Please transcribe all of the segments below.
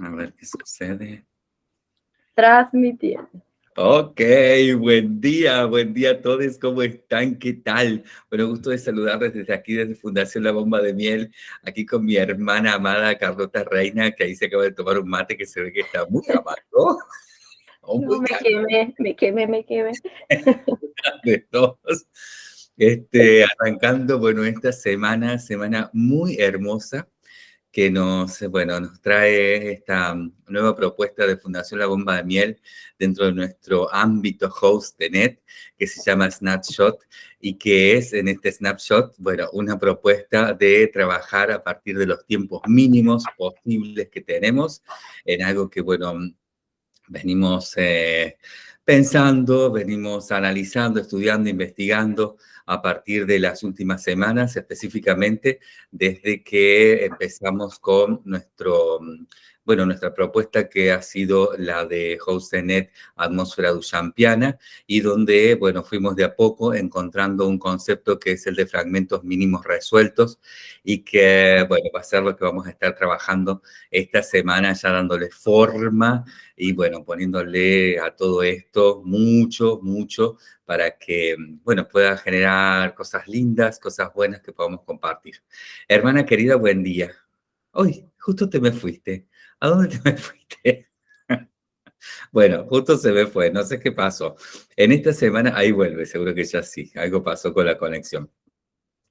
A ver qué sucede. Transmitiendo. Ok, buen día, buen día a todos, ¿cómo están? ¿Qué tal? Bueno, gusto de saludarles desde aquí, desde Fundación La Bomba de Miel, aquí con mi hermana amada Carlota Reina, que ahí se acaba de tomar un mate que se ve que está muy amargo. Oh, me quemé, me quemé, me quemé. de todos. Este, arrancando, bueno, esta semana, semana muy hermosa, que nos, bueno, nos trae esta nueva propuesta de Fundación La Bomba de Miel dentro de nuestro ámbito host de NET, que se llama Snapshot, y que es en este Snapshot, bueno, una propuesta de trabajar a partir de los tiempos mínimos posibles que tenemos, en algo que, bueno, venimos eh, pensando, venimos analizando, estudiando, investigando, a partir de las últimas semanas, específicamente desde que empezamos con nuestro, bueno, nuestra propuesta que ha sido la de HostNet Atmósfera Duchampiana y donde, bueno, fuimos de a poco encontrando un concepto que es el de fragmentos mínimos resueltos y que, bueno, va a ser lo que vamos a estar trabajando esta semana ya dándole forma y, bueno, poniéndole a todo esto mucho, mucho para que, bueno, pueda generar cosas lindas, cosas buenas que podamos compartir. Hermana querida, buen día. Hoy, justo te me fuiste. ¿A dónde te me fuiste? bueno, justo se me fue, no sé qué pasó. En esta semana, ahí vuelve, seguro que ya sí, algo pasó con la conexión.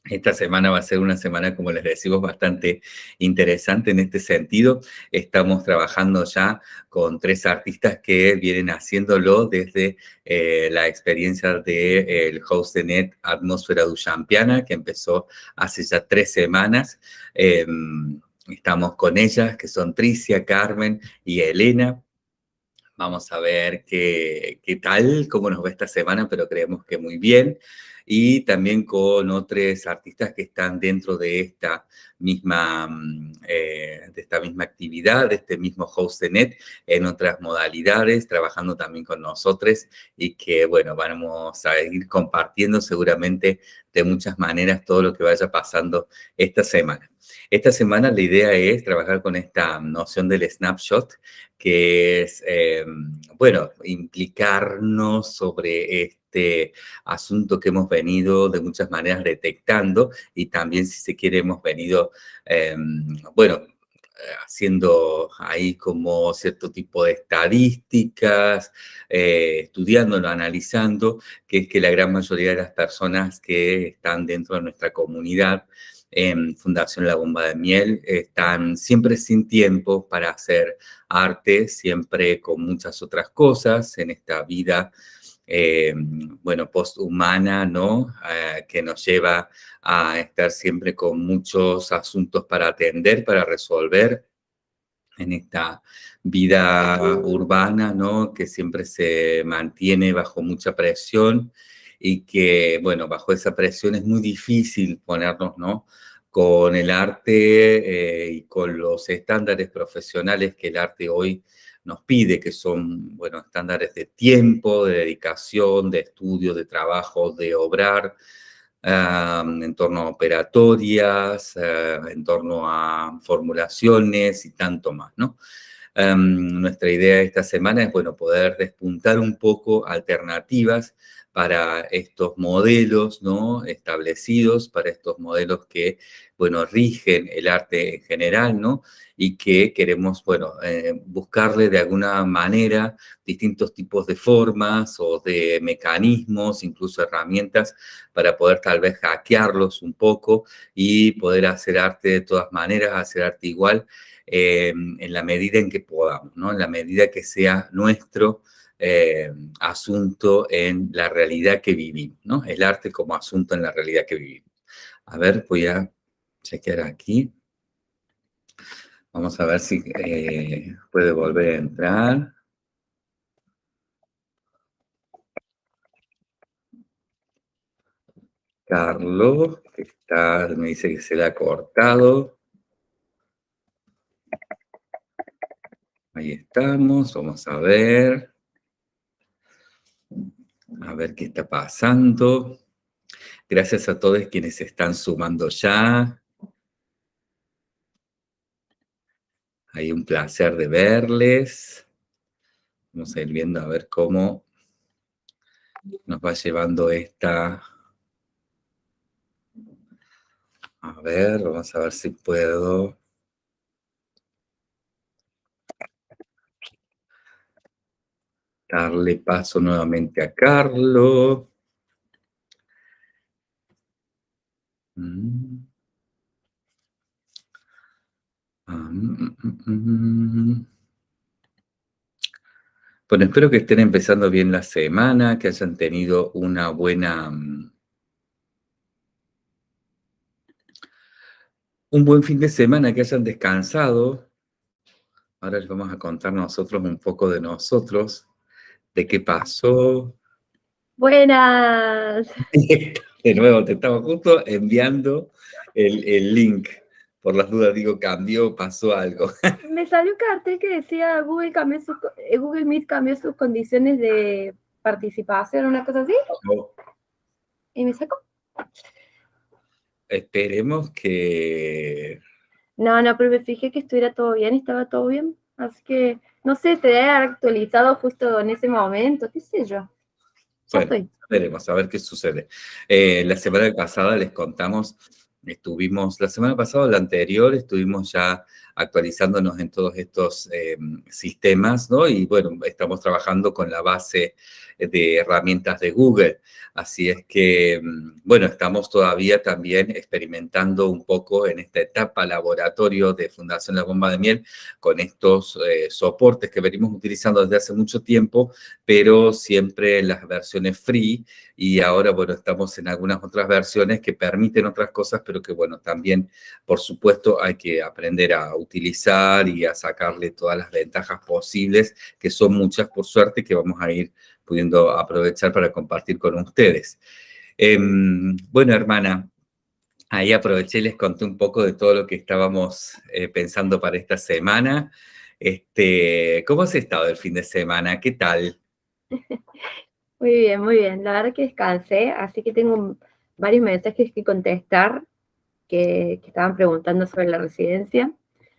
Esta semana va a ser una semana, como les decimos, bastante interesante en este sentido. Estamos trabajando ya con tres artistas que vienen haciéndolo desde eh, la experiencia del de, host de net Atmósfera Duchampiana, que empezó hace ya tres semanas. Em, estamos con ellas, que son Tricia, Carmen y Elena. Vamos a ver qué, tal, cómo nos va esta semana, pero creemos que muy bien y también con otros artistas que están dentro de esta misma, mm, eh, de esta misma actividad, de este mismo host de net, en otras modalidades, trabajando también con nosotros y que, bueno, vamos a ir compartiendo seguramente de muchas maneras todo lo que vaya pasando esta semana. Esta semana la idea es trabajar con esta noción del snapshot, que es, eh, bueno, implicarnos sobre este este asunto que hemos venido de muchas maneras detectando y también, si se quiere, hemos venido, em, bueno, haciendo ahí como cierto tipo de estadísticas, eh, estudiándolo, analizando, que es que la gran mayoría de las personas que están dentro de nuestra comunidad en Fundación La Bomba de Miel están siempre sin tiempo para hacer arte, siempre con muchas otras cosas en esta vida eh, bueno, posthumana, ¿no? Eh, que nos lleva a estar siempre con muchos asuntos para atender, para resolver en esta vida urbana, ¿no? Que siempre se mantiene bajo mucha presión y que, bueno, bajo esa presión es muy difícil ponernos, ¿no? Con el arte eh, y con los estándares profesionales que el arte hoy nos pide, que son, bueno, estándares de tiempo, de dedicación, de estudio, de trabajo, de obrar, en torno a operatorias, eh, en torno a formulaciones y tanto más, ¿no? nuestra idea esta semana es, bueno, poder despuntar un poco alternativas para estos modelos ¿no? establecidos, para estos modelos que, bueno, rigen el arte en general, ¿no? Y que queremos, bueno, eh, buscarle de alguna manera distintos tipos de formas o de mecanismos, incluso herramientas, para poder tal vez hackearlos un poco y poder hacer arte de todas maneras, hacer arte igual, eh, en la medida en que podamos, ¿no? En la medida que sea nuestro, eh, asunto en la realidad que vivimos, ¿no? El arte como asunto en la realidad que vivimos. A ver, voy a chequear aquí. Vamos a ver si eh, puede volver a entrar. Carlos, que está, me dice que se le ha cortado. Ahí estamos, vamos a ver. A ver qué está pasando. Gracias a todos quienes están sumando ya. Hay un placer de verles. Vamos a ir viendo a ver cómo nos va llevando esta... A ver, vamos a ver si puedo... Darle paso nuevamente a Carlos. Mm. Ah, mm, mm, bueno, espero que estén empezando bien la semana, que hayan tenido una buena... Un buen fin de semana, que hayan descansado. Ahora les vamos a contar nosotros un poco de nosotros, de qué pasó. Buenas. De nuevo, te estaba justo enviando el, link. Por las dudas digo, cambió, pasó algo. Me salió un cartel que decía Google, cambió eh, Google Meet cambió sus condiciones de participación, una cosa así. Y me sacó. Esperemos que... No, no, pero me fijé que estuviera todo bien, estaba todo bien. Así que, no sé, te debe actualizado justo en ese momento, qué sé yo. Bueno, veremos, a ver qué sucede. Eh, la semana pasada les contamos, estuvimos, la semana pasada o la anterior, estuvimos ya actualizándonos en todos estos eh, sistemas, ¿no? Y bueno, estamos trabajando con la base de herramientas de Google. Así es que, mm, bueno, estamos todavía también experimentando un poco en esta etapa laboratorio de Fundación La Bomba de Miel con estos eh, soportes que venimos utilizando desde hace mucho tiempo, pero siempre en las versiones free y ahora, bueno, estamos en algunas otras versiones que permiten otras cosas, pero que, bueno, también, por supuesto, hay que aprender a utilizar y a sacarle todas las ventajas posibles, que son muchas, por suerte, que vamos a ir pudiendo aprovechar para compartir con ustedes. Em, bueno, hermana, ahí aproveché y les conté un poco de todo lo que estábamos eh, pensando para esta semana. Este, ¿Cómo has estado el fin de semana? ¿Qué tal? Muy bien, muy bien. La verdad que descansé, así que tengo varios mensajes que contestar que estaban preguntando sobre la residencia.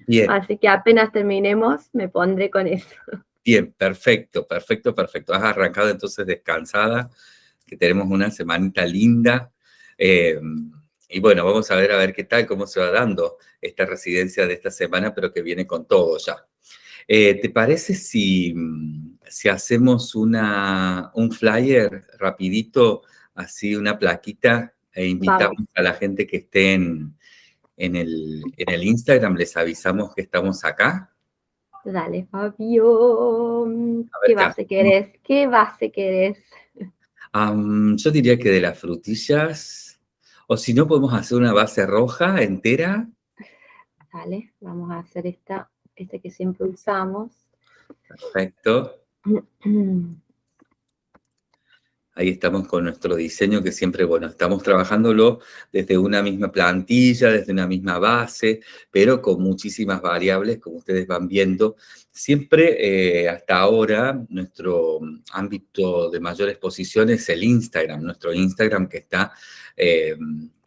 Bien. Así que apenas terminemos, me pondré con eso. Bien, perfecto, perfecto, perfecto. Has arrancado entonces descansada, que tenemos una semanita linda. Eh, y bueno, vamos a ver a ver qué tal, cómo se va dando esta residencia de esta semana, pero que viene con todo ya. Eh, ¿Te parece si, si hacemos una, un flyer rapidito, así una plaquita, e invitamos a la gente que esté en, en, el, en el Instagram, les avisamos que estamos acá? Dale, Fabio. ¿Qué base querés? ¿Qué base querés? yo diría que de las frutillas. O si no, podemos hacer una base roja entera. Dale, vamos a hacer esta, esta que siempre usamos. Perfecto. Ahí estamos con nuestro diseño que siempre, bueno, estamos trabajándolo desde una misma plantilla, desde una misma base, pero con muchísimas variables, como ustedes van viendo. Siempre, eh, hasta ahora, nuestro ámbito de mayor exposición es el Instagram, nuestro Instagram que está eh,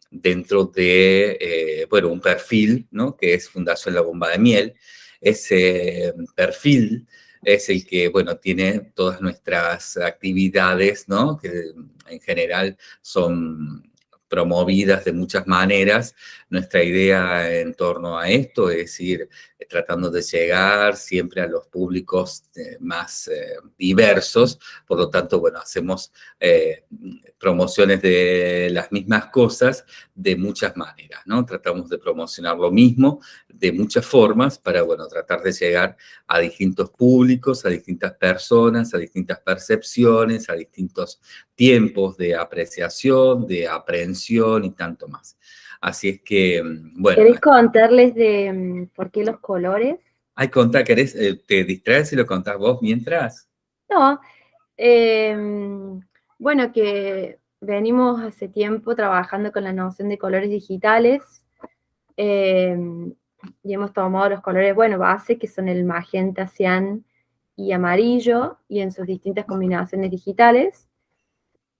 dentro de, eh, bueno, un perfil, ¿no? Que es Fundación La Bomba de Miel. Ese perfil es el que, bueno, tiene todas nuestras actividades, ¿no? Que en general son promovidas de muchas maneras. Nuestra idea en torno a esto es ir tratando de llegar siempre a los públicos eh, más eh, diversos, por lo tanto, bueno, hacemos eh, promociones de las mismas cosas de muchas maneras, ¿no? Tratamos de promocionar lo mismo de muchas formas para, bueno, tratar de llegar a distintos públicos, a distintas personas, a distintas percepciones, a distintos tiempos de apreciación, de aprehensión y tanto más. Así es que, mm, bueno. ¿Querés contarles de mm, por qué los colores? Ay, contá, ¿querés, eh, te distraes y lo contás vos mientras? No, em, bueno, que venimos hace tiempo trabajando con la noción de colores digitales em, y hemos tomado los colores, bueno, base, que son el magenta, cian y amarillo, y en sus distintas combinaciones digitales.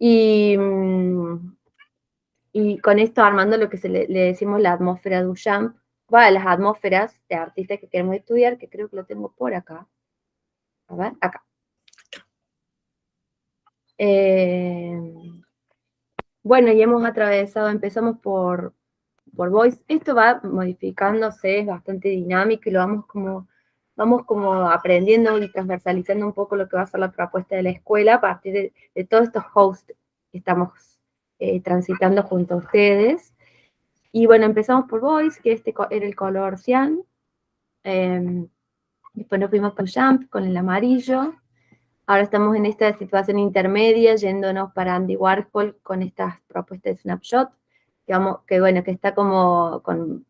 Y mm, y con esto armando lo que le, decimos la atmósfera Duchamp, va las atmósferas de artistas que queremos estudiar, que creo que lo tengo por acá. A ver, acá. Eh, bueno, y hemos atravesado, empezamos por, por Voice. Esto va modificándose, es bastante dinámico y lo vamos como, vamos como aprendiendo y transversalizando un poco lo que va a ser la propuesta de la escuela a partir de, todos estos hosts que estamos eh, transitando junto a ustedes. Y bueno, empezamos por Voice, que este era el color cian. Em, después nos fuimos con Jump, con el amarillo. Ahora estamos en esta situación intermedia, yéndonos para Andy Warhol con estas propuestas de Snapshot, que, vamos, que bueno, que está como, con,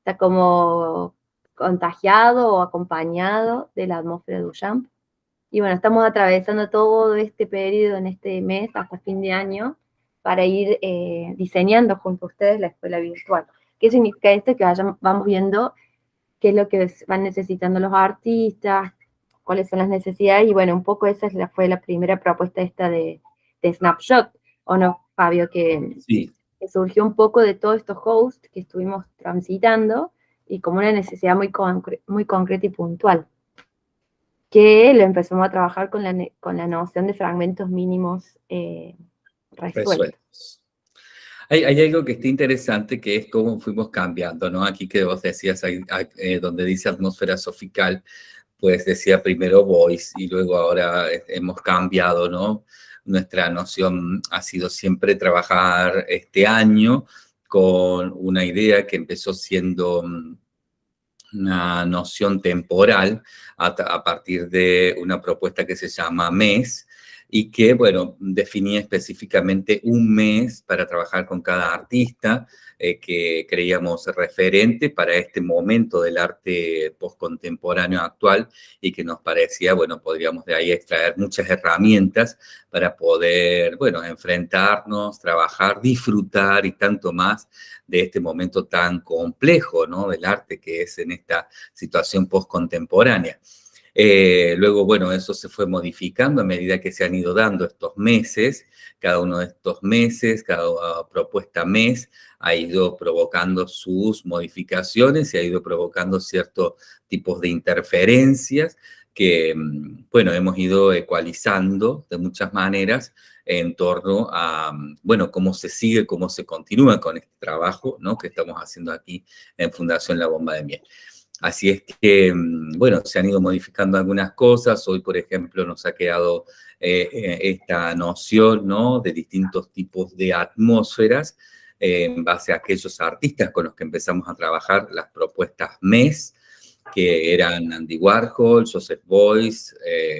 está como contagiado o acompañado de la atmósfera de Duchamp. Y bueno, estamos atravesando todo este periodo en este mes hasta fin de año para ir eh, diseñando junto a ustedes la escuela virtual. ¿Qué significa esto? Que vamos viendo qué es lo que van necesitando los artistas, cuáles son las necesidades, y bueno, un poco esa fue la primera propuesta esta de, Snapshot, ¿o no, Fabio? Que, surgió un poco de todos estos hosts que estuvimos transitando, y como una necesidad muy, muy concreta y puntual, que lo empezamos a trabajar con la, con la noción de fragmentos mínimos eh, resueltos. Hay, algo que está interesante que es cómo fuimos cambiando, ¿no? Aquí que vos decías, eh, donde dice atmósfera sofical, pues decía primero voice y luego ahora eh, hemos cambiado, ¿no? Nuestra noción ha sido siempre trabajar este año con una idea que empezó siendo mm, una noción temporal a, partir de una propuesta que se llama MES, y que, bueno, definía específicamente un mes para trabajar con cada artista eh, que creíamos referente para este momento del arte postcontemporáneo actual y que nos parecía, bueno, podríamos de ahí extraer muchas herramientas para poder, bueno, enfrentarnos, trabajar, disfrutar y tanto más de este momento tan complejo, ¿no? Del arte que es en esta situación postcontemporánea. Eh, luego, bueno, eso se fue modificando a medida que se han ido dando estos meses. Cada uno de estos meses, cada propuesta mes, ha ido provocando sus modificaciones y ha ido provocando ciertos tipos de interferencias que, mm, bueno, hemos ido ecualizando de muchas maneras en torno a, mm, bueno, cómo se sigue, cómo se continúa con este trabajo, ¿no? Que estamos haciendo aquí en Fundación La Bomba de Miel. Así es que, mm, bueno, se han ido modificando algunas cosas. Hoy, por ejemplo, nos ha quedado eh, eh, esta noción, ¿no? De distintos tipos de atmósferas eh, en base a aquellos artistas con los que empezamos a trabajar las propuestas MES, que eran Andy Warhol, Joseph Beuys,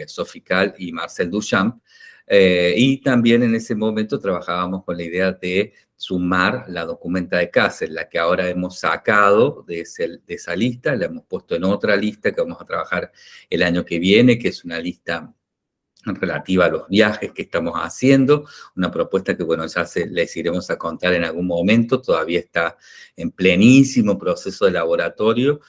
Sofical y Marcel Duchamp. y también en ese momento trabajábamos con la idea de sumar la documenta de Cáceres, la que ahora hemos sacado de, esa lista, la hemos puesto en otra lista que vamos a trabajar el año que viene, que es una lista relativa a los viajes que estamos haciendo, una propuesta que, bueno, ya se, les iremos a contar en algún momento, todavía está en plenísimo proceso de laboratorio,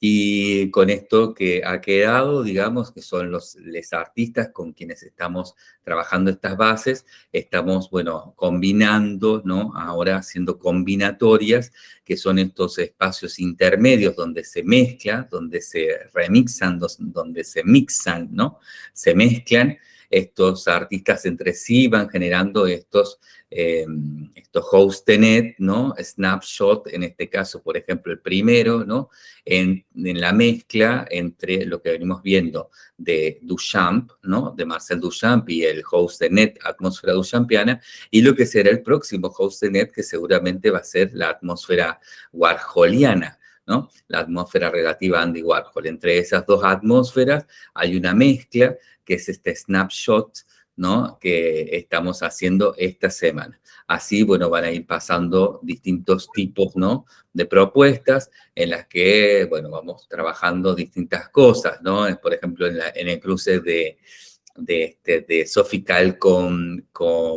y con esto que ha quedado, digamos, que son los artistas con quienes estamos trabajando estas bases, estamos, bueno, combinando, ¿no? Ahora haciendo combinatorias, que son estos espacios intermedios donde se mezcla, donde se remixan, donde se mixan, ¿no? Se mezclan estos artistas entre sí, van generando estos eh, estos hostenet, ¿no? Snapshot, en este caso, por ejemplo, el primero, ¿no? En, la mezcla entre lo que venimos viendo de Duchamp, ¿no? De Marcel Duchamp y el hostenet atmósfera duchampiana, y lo que será el próximo hostenet, que seguramente va a ser la atmósfera warholiana, ¿no? La atmósfera relativa Andy Warhol. Entre esas dos atmósferas hay una mezcla que es este snapshot ¿no? que estamos haciendo esta semana. Así, bueno, van a ir pasando distintos tipos ¿no? de propuestas en las que, bueno, vamos trabajando distintas cosas, ¿no? Por ejemplo, en, el cruce de, de, este, de Sofical con,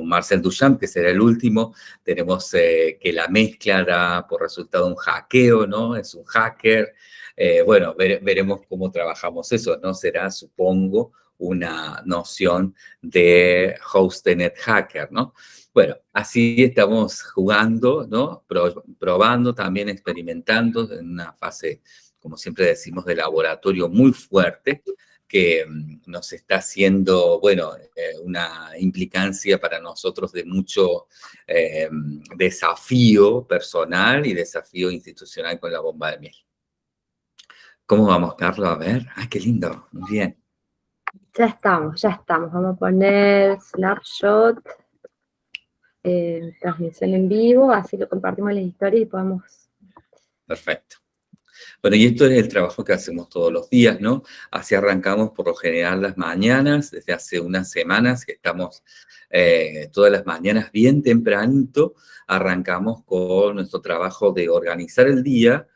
Marcel Duchamp, que será el último, tenemos eh, que la mezcla da por resultado un hackeo, ¿no? Es un hacker. Eh, bueno, veremos cómo trabajamos eso, ¿no? Será, supongo, una noción de hostnet hacker, ¿no? Bueno, así estamos jugando, ¿no? probando, también experimentando en una fase, como siempre decimos, de laboratorio muy fuerte, que mm, nos está haciendo, bueno, eh, una implicancia para nosotros de mucho eh, desafío personal y desafío institucional con la bomba de miel. ¿Cómo vamos, Carlos? A ver. ¡Ay, qué lindo! Muy bien. Ya estamos, ya estamos. Vamos a poner snapshot, eh, transmisión en vivo, así lo compartimos en la historia y podemos... Perfecto. Bueno, y esto es el trabajo que hacemos todos los días, ¿no? Así arrancamos por lo general las mañanas, desde hace unas semanas que estamos eh, todas las mañanas bien tempranito, arrancamos con nuestro trabajo de organizar el día,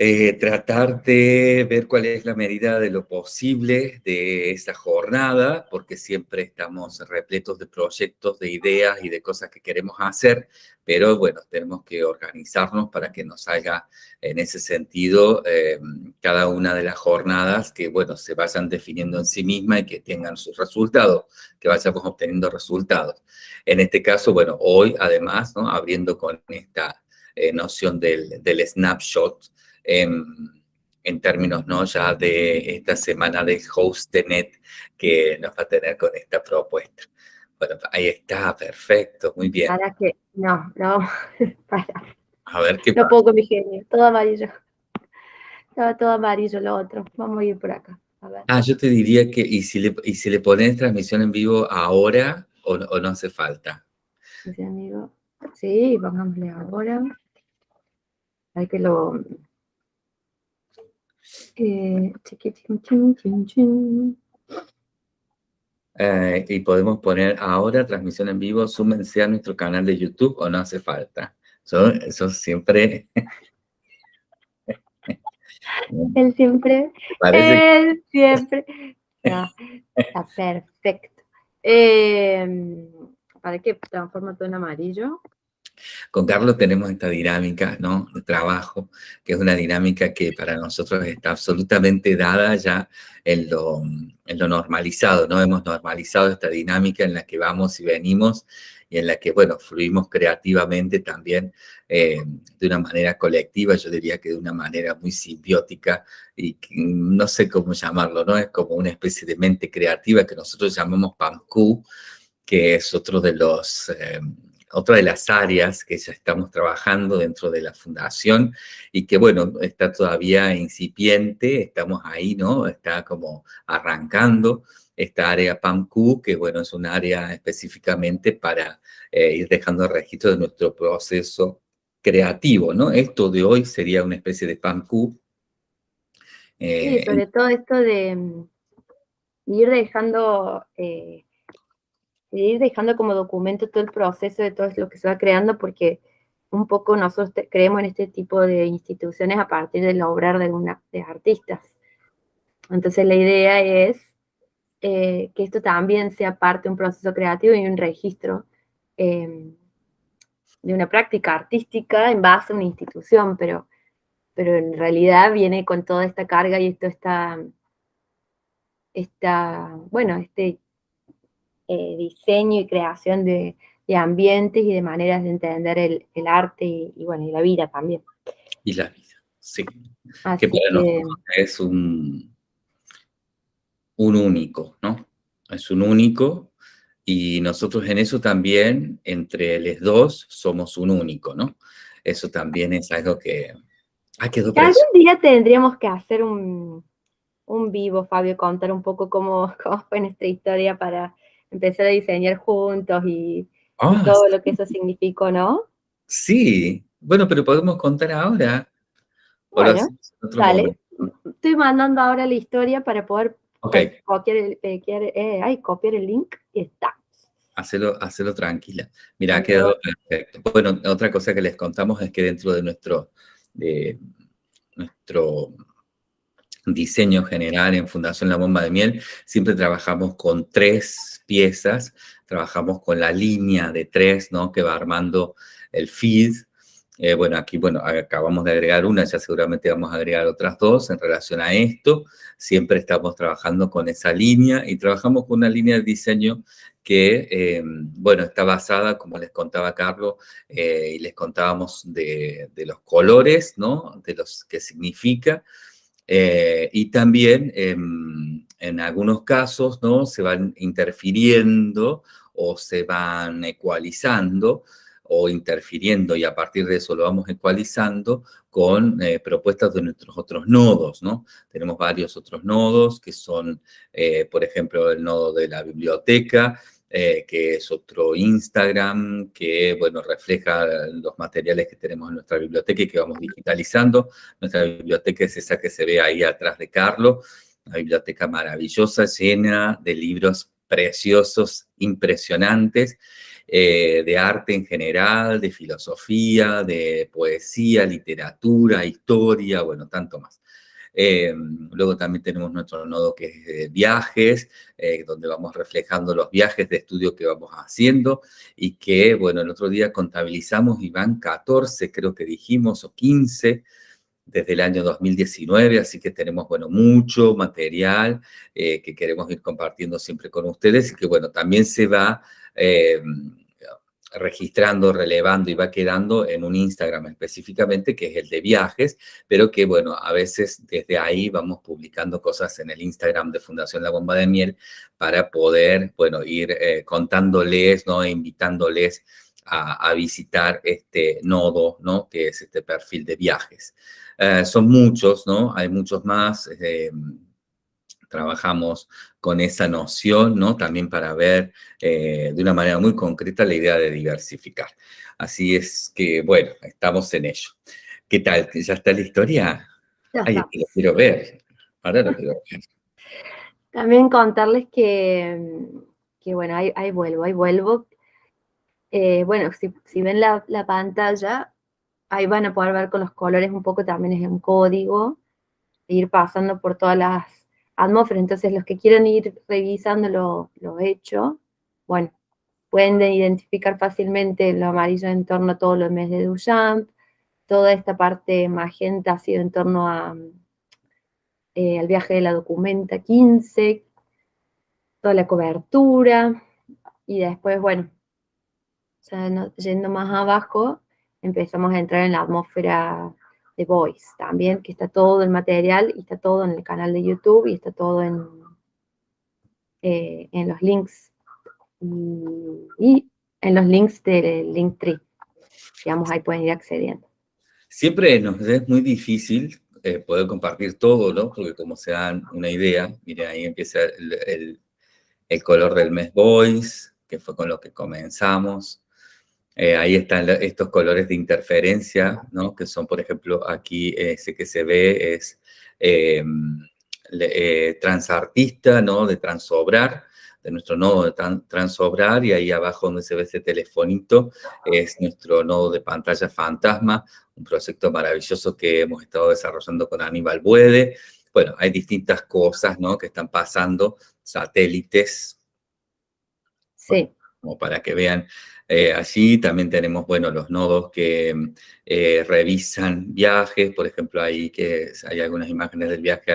eh, tratar de ver cuál es la medida de lo posible de esa jornada, porque siempre estamos repletos de proyectos, de ideas y de cosas que queremos hacer, pero bueno, tenemos que organizarnos para que nos salga en ese sentido eh, cada una de las jornadas que, bueno, se vayan definiendo en sí misma y que tengan sus resultados, que vayamos obteniendo resultados. En este caso, bueno, hoy además, ¿no? abriendo con esta eh, noción del, del snapshot, en, términos ¿no? ya de esta semana de HostNet que nos va a tener con esta propuesta. Bueno, ahí está, perfecto, muy bien. Para que, no, no, para. A ver qué No puedo con mi genio, todo amarillo. Estaba todo amarillo lo otro. Vamos a ir por acá. A ver. Ah, yo te diría que, ¿y si le, y si le pones transmisión en vivo ahora o, o no hace falta? Sí, pongámosle ahora. Hay que lo, eh, eh, y podemos poner ahora transmisión en vivo, súmense a nuestro canal de YouTube o no hace falta. Eso, siempre... Él siempre, él siempre. está perfecto. Eh, ¿Para qué transforma todo en amarillo? Con Carlos tenemos esta dinámica ¿no? de trabajo, que es una dinámica que para nosotros está absolutamente dada ya en lo, normalizado, ¿no? Hemos normalizado esta dinámica en la que vamos y venimos y en la que, bueno, fluimos creativamente también eh, de una manera colectiva, yo diría que de una manera muy simbiótica y no sé cómo llamarlo, ¿no? Es como una especie de mente creativa que nosotros llamamos PAMQ, que es otro de los... Eh, otra de las áreas que ya estamos trabajando dentro de la fundación y que, bueno, está todavía incipiente, estamos ahí, ¿no? Está como arrancando esta área PAMQ, que, bueno, es un área específicamente para eh, ir dejando registro de nuestro proceso creativo, ¿no? Esto de hoy sería una especie de PAMQ. sí, sobre todo esto de mm, ir dejando... Eh, ir dejando como documento todo el proceso de todo lo que se va creando, porque un poco nosotros creemos en este tipo de instituciones a partir del obrar de, una, artistas. Entonces la idea es eh, que esto también sea parte de un proceso creativo y un registro em, de una práctica artística en base a una institución, pero, pero en realidad viene con toda esta carga y esto está, esta, bueno, este eh, diseño y creación de, ambientes y de maneras de entender el, arte y, bueno, y la vida también. Y la vida, sí. que para nosotros es un, un único, ¿no? Es un único y nosotros en eso también, entre los dos, somos un único, ¿no? Eso también es algo que... Ah, quedó Algún día tendríamos que hacer un, un vivo, Fabio, contar un poco cómo, cómo fue nuestra historia para empezar a diseñar juntos y ah, todo lo que eso significó, ¿no? Sí, bueno, pero podemos contar ahora. Bueno, dale. Estoy mandando ahora la historia para poder copiar, el, eh, ay, copiar el link y está. Hacelo, hacelo tranquila. Mira, ha quedado perfecto. Bueno, otra cosa que les contamos es que dentro de nuestro, de nuestro diseño general en Fundación La Bomba de Miel, siempre trabajamos con tres piezas, trabajamos con la línea de tres, ¿no? Que va armando el feed, Eh, bueno, aquí, bueno, acabamos de agregar una, ya seguramente vamos a agregar otras dos en relación a esto. Siempre estamos trabajando con esa línea y trabajamos con una línea de diseño que, eh, bueno, está basada, como les contaba Carlos, eh, y les contábamos de, los colores, ¿no? De los que significa. Y también, em, en algunos casos, ¿no? Se van interfiriendo o se van ecualizando o interfiriendo y a partir de eso lo vamos ecualizando con eh, propuestas de nuestros otros nodos, ¿no? Tenemos varios otros nodos que son, eh, por ejemplo, el nodo de la biblioteca, eh, que es otro Instagram, que, bueno, refleja los materiales que tenemos en nuestra biblioteca y que vamos digitalizando. Nuestra biblioteca es esa que se ve ahí atrás de Carlos, una biblioteca maravillosa, llena de libros preciosos, impresionantes, eh, de arte en general, de filosofía, de poesía, literatura, historia, bueno, tanto más. Eh, luego también tenemos nuestro nodo que es viajes, eh, donde vamos reflejando los viajes de estudio que vamos haciendo y que, bueno, el otro día contabilizamos y van 14, creo que dijimos, o 15, desde el año 2019, así que tenemos, bueno, mucho material que queremos ir compartiendo siempre con ustedes y que, bueno, también se va eh, registrando, relevando y va quedando en un Instagram específicamente, que es el de viajes, pero que, bueno, a veces desde ahí vamos publicando cosas en el Instagram de Fundación La Bomba de Miel para poder, bueno, ir eh, contándoles, ¿no? E invitándoles a, visitar este nodo, ¿no? Que es este perfil de viajes. Eh, son muchos, ¿no? Hay muchos más trabajamos con esa noción, ¿no? También para ver eh, de una manera muy concreta la idea de diversificar. Así es que, bueno, estamos en ello. ¿Qué tal? ¿Ya está la historia? Ay, lo quiero ver. Ahora lo quiero ver. También contarles que, que bueno, ahí, vuelvo, ahí vuelvo. Eh, bueno, si, ven la, la, pantalla, ahí van a poder ver con los colores un poco también es un código, ir pasando por todas las atmósfera. Entonces, los que quieran ir revisando lo, lo hecho, bueno, pueden identificar fácilmente lo amarillo en torno a todo lo mes de Duchamp, toda esta parte magenta ha sido en torno a, eh, al viaje de la documenta 15, toda la cobertura, y después, bueno, yendo más abajo, empezamos a entrar en la atmósfera de Voice también, que está todo el material y está todo en el canal de YouTube y está todo en, eh, en los links y, en los links del Linktree. Digamos, ahí pueden ir accediendo. Siempre nos es muy difícil eh, poder compartir todo, ¿no? Porque como se dan una idea, miren, ahí empieza el, el color del mes Voice, que fue con lo que comenzamos. Eh, ahí están estos colores de interferencia, ¿no? Que son, por ejemplo, aquí ese que se ve es eh, eh, transartista, ¿no? De transobrar, de nuestro nodo de transobrar, y ahí abajo donde se ve ese telefonito es nuestro nodo de pantalla fantasma, un proyecto maravilloso que hemos estado desarrollando con Aníbal Buede. Bueno, hay distintas cosas, ¿no? Que están pasando, satélites. Sí. Para que vean eh, allí. También tenemos, bueno, los nodos que eh, revisan viajes, por ejemplo, ahí que hay algunas imágenes del viaje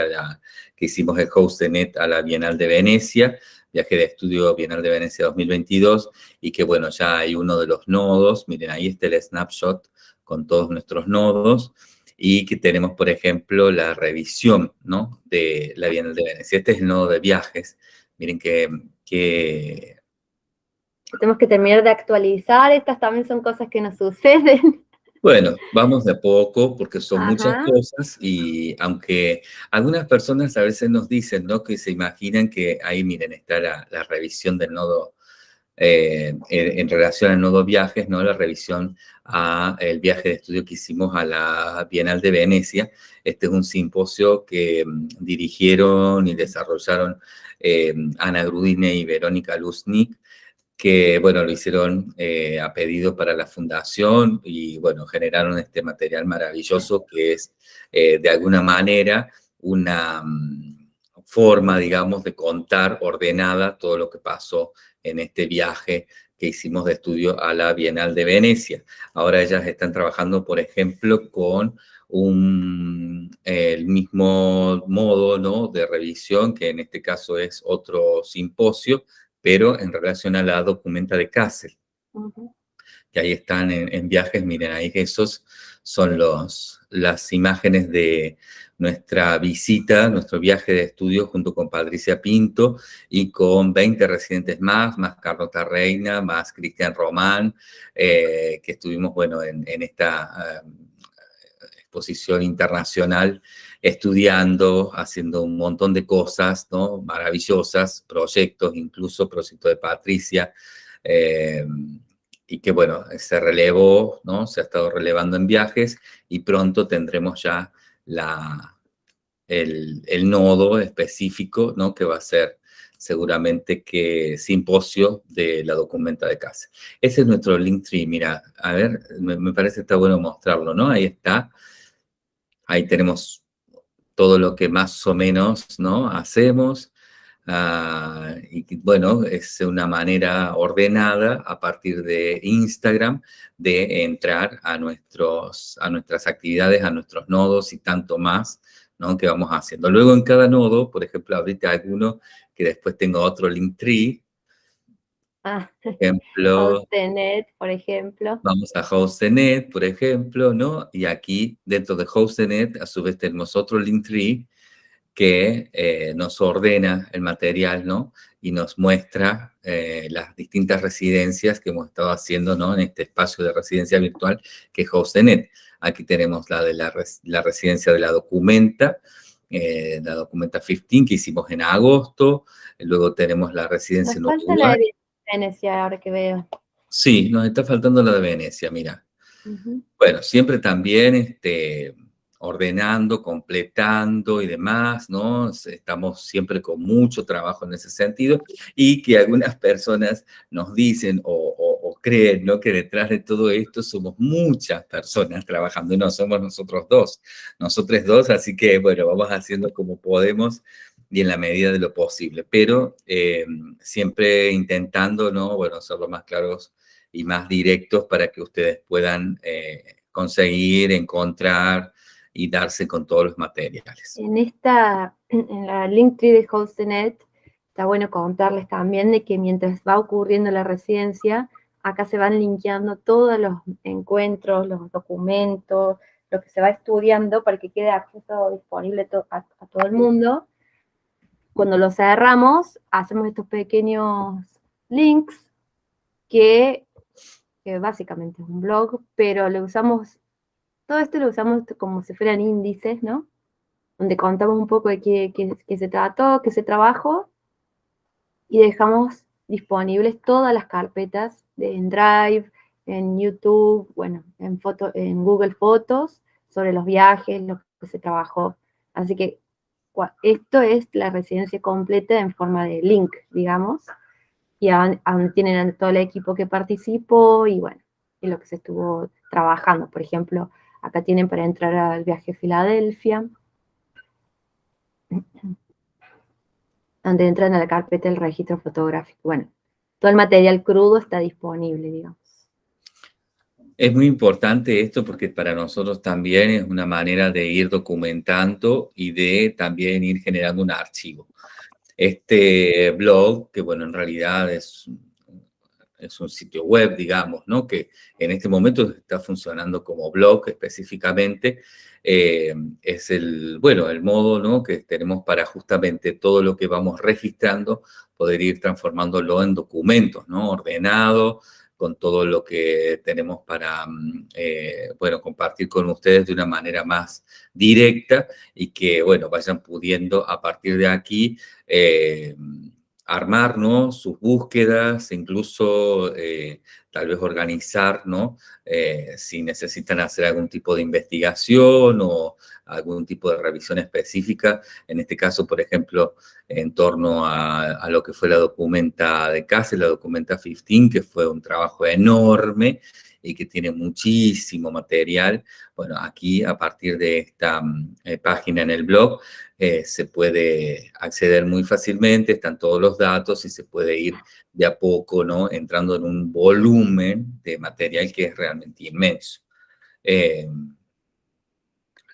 que hicimos el host de NET a la Bienal de Venecia, viaje de estudio Bienal de Venecia 2022, y que, bueno, ya hay uno de los nodos, miren, ahí está el snapshot con todos nuestros nodos, y que tenemos, por ejemplo, la revisión, ¿no?, de la Bienal de Venecia. Este es el nodo de viajes, miren que, que tenemos que terminar de actualizar, estas también son cosas que nos suceden. Bueno, vamos de poco porque son muchas cosas y aunque algunas personas a veces nos dicen, ¿no? Que se imaginan que ahí, miren, está la, revisión del nodo eh, en, relación al nodo viajes, ¿no? La revisión a el viaje de estudio que hicimos a la Bienal de Venecia. Este es un simposio que mm, dirigieron y desarrollaron eh, Ana Grudine y Verónica Luznik que, bueno, lo hicieron eh, a pedido para la fundación y, bueno, generaron este material maravilloso que es, eh, de alguna manera, una mm, forma, digamos, de contar ordenada todo lo que pasó en este viaje que hicimos de estudio a la Bienal de Venecia. Ahora ellas están trabajando, por ejemplo, con un, el mismo modo ¿no? de revisión, que en este caso es otro simposio, pero en relación a la documenta de Kassel. Que ahí están en, viajes, miren, ahí esos son los, las imágenes de nuestra visita, nuestro viaje de estudio junto con Patricia Pinto y con 20 residentes más, más Carlota Reina, más Cristian Román, eh, que estuvimos, bueno, en, esta eh, exposición internacional estudiando, haciendo un montón de cosas, ¿no? Maravillosas, proyectos, incluso proyecto de Patricia, eh, y que, bueno, se relevó, ¿no? Se ha estado relevando en viajes y pronto tendremos ya la, el, nodo específico, ¿no? Que va a ser seguramente que simposio de la documenta de casa. Ese es nuestro link tree, mira, a ver, me, me parece que está bueno mostrarlo, ¿no? Ahí está, ahí tenemos todo lo que más o menos, ¿no? Hacemos, Ah, y bueno, es una manera ordenada a partir de Instagram de entrar a, nuestros, a nuestras actividades, a nuestros nodos y tanto más, ¿no? Que vamos haciendo. Luego en cada nodo, por ejemplo, ahorita alguno que después tengo otro link tree. Ah, ejemplo, Hostnet, por ejemplo. Vamos a Hostnet, por ejemplo, ¿no? Y aquí, dentro de Hostnet, a su vez tenemos otro link tree que eh, nos ordena el material, ¿no? Y nos muestra eh, las distintas residencias que hemos estado haciendo, ¿no? En este espacio de residencia virtual que es HostNet. Aquí tenemos la de la, residencia de la documenta, eh, la documenta 15 que hicimos en agosto. Luego tenemos la residencia nos la de Venecia, ahora que veo. Sí, nos está faltando la de Venecia, mira. Bueno, siempre también, este, ordenando, completando y demás, ¿no? Estamos siempre con mucho trabajo en ese sentido y que algunas personas nos dicen o, creen, ¿no? Que detrás de todo esto somos muchas personas trabajando y no somos nosotros dos, nosotros dos, así que, bueno, vamos haciendo como podemos y en la medida de lo posible, pero eh, siempre intentando, ¿no? Bueno, ser lo más claros y más directos para que ustedes puedan eh, conseguir, encontrar, y darse con todos los materiales. En esta, en la Linktree de Hostnet, está bueno contarles también de que mientras va ocurriendo la residencia, acá se van linkeando todos los encuentros, los documentos, lo que se va estudiando para que quede acceso disponible a, todo el mundo. Cuando lo cerramos, hacemos estos pequeños links que, que básicamente es un blog, pero lo usamos todo esto lo usamos como si fueran índices, ¿no? Donde contamos un poco de qué, se trató, qué se trabajó, y dejamos disponibles todas las carpetas de, en Drive, en YouTube, bueno, en, foto, en Google Fotos, sobre los viajes, lo que se trabajó. Así que esto es la residencia completa en forma de link, digamos, y aún, tienen todo el equipo que participó y bueno, y lo que se estuvo trabajando. Por ejemplo, Acá tienen para entrar al viaje a Filadelfia. Donde entran a la carpeta del registro fotográfico. Bueno, todo el material crudo está disponible, digamos. Es muy importante esto porque para nosotros también es una manera de ir documentando y de también ir generando un archivo. Este blog, que bueno, en realidad es es un sitio web, digamos, ¿no? Que en este momento está funcionando como blog específicamente. Eh, es el, bueno, el modo, ¿no? Que tenemos para justamente todo lo que vamos registrando, poder ir transformándolo en documentos, ¿no? Ordenado, con todo lo que tenemos para, mm, eh, bueno, compartir con ustedes de una manera más directa y que, bueno, vayan pudiendo a partir de aquí eh, armar ¿no? sus búsquedas, incluso eh, tal vez organizar, ¿no? Eh, si necesitan hacer algún tipo de investigación o algún tipo de revisión específica, en este caso, por ejemplo, en torno a, lo que fue la documenta de casa, la documenta 15, que fue un trabajo enorme y que tiene muchísimo material. Bueno, aquí a partir de esta mm, eh, página en el blog eh, se puede acceder muy fácilmente, están todos los datos y se puede ir de a poco, ¿no? Entrando en un volumen de material que es realmente inmenso.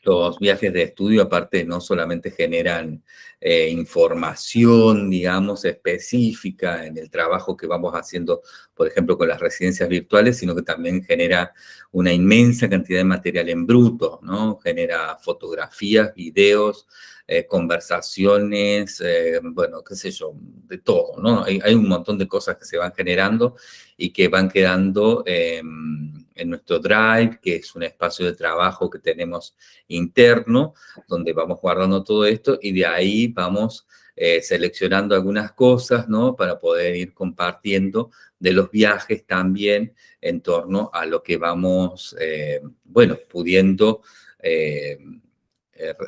Los viajes de estudio, aparte, no solamente generan eh, información, digamos, específica en el trabajo que vamos haciendo, por ejemplo, con las residencias virtuales, sino que también genera una inmensa cantidad de material en bruto, ¿no? Genera fotografías, videos, eh, conversaciones, eh, bueno, qué sé yo, de todo, ¿no? Hay, un montón de cosas que se van generando y que van quedando em, en nuestro Drive, que es un espacio de trabajo que tenemos interno, donde vamos guardando todo esto y de ahí vamos eh, seleccionando algunas cosas, ¿no? Para poder ir compartiendo de los viajes también en torno a lo que vamos, bueno, pudiendo eh,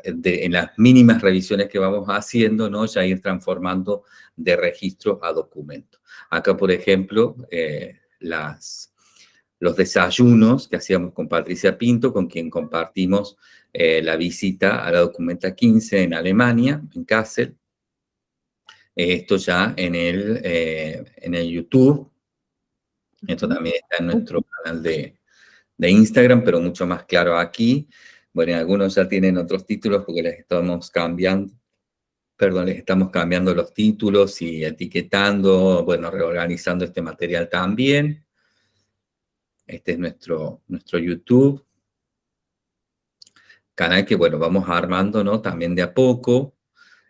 en las mínimas revisiones que vamos haciendo, ¿no? ya ir transformando de registro a documento. Acá, por ejemplo, eh, las, los desayunos que hacíamos con Patricia Pinto, con quien compartimos eh, la visita a la documenta 15 en Alemania, en Kassel. Esto ya en el, en el YouTube. Esto también está en nuestro canal de, de Instagram, pero mucho más claro aquí. Bueno, algunos ya tienen otros títulos porque les estamos cambiando, perdón, les estamos cambiando los títulos y etiquetando, bueno, reorganizando este material también. Este es nuestro, nuestro YouTube. Canal que, bueno, vamos armando, ¿no? También de a poco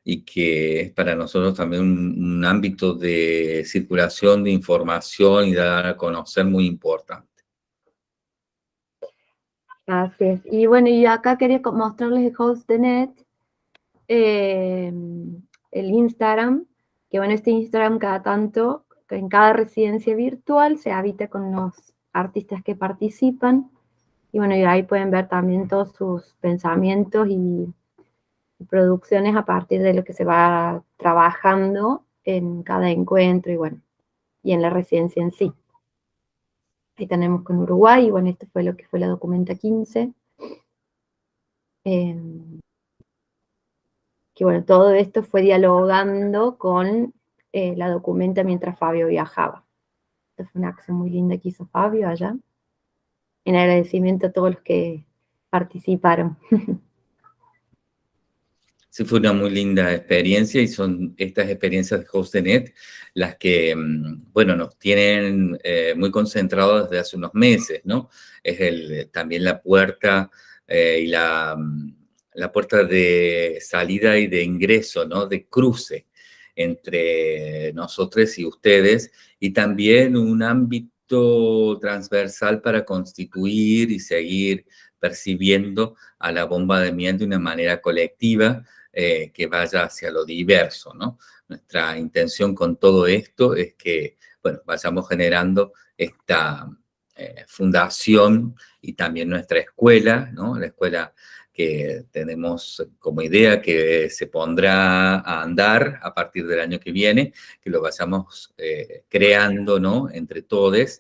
y que es para nosotros también un ámbito de circulación de información y dar a conocer muy importante. Así es. Y bueno, y acá quería mostrarles el host de net, eh, el Instagram, que bueno, este Instagram cada tanto, en cada residencia virtual se habita con los artistas que participan. Y bueno, ahí pueden ver también todos sus pensamientos y, y producciones a partir de lo que se va trabajando en cada encuentro y bueno, y en la residencia en sí. Ahí tenemos con Uruguay, y bueno, esto fue lo que fue la documenta 15. Em, que bueno, todo esto fue dialogando con eh, la documenta mientras Fabio viajaba. Esta fue una acción muy linda que hizo Fabio allá. En agradecimiento a todos los que participaron. Sí, fue una muy linda experiencia y son estas experiencias de HostNet las que, mm, bueno, nos tienen eh, muy concentrados desde hace unos meses, ¿no? Es también la puerta eh, y la, mm, la puerta de salida y de ingreso, ¿no? De cruce entre nosotros y ustedes y también un ámbito transversal para constituir y seguir percibiendo a la bomba de miel de una manera colectiva, eh, que vaya hacia lo diverso, ¿no? Nuestra intención con todo esto es que, bueno, vayamos generando esta eh, fundación y también nuestra escuela, ¿no? La escuela que tenemos como idea que se pondrá a andar a partir del año que viene, que lo vayamos eh, creando, ¿no? Entre todos,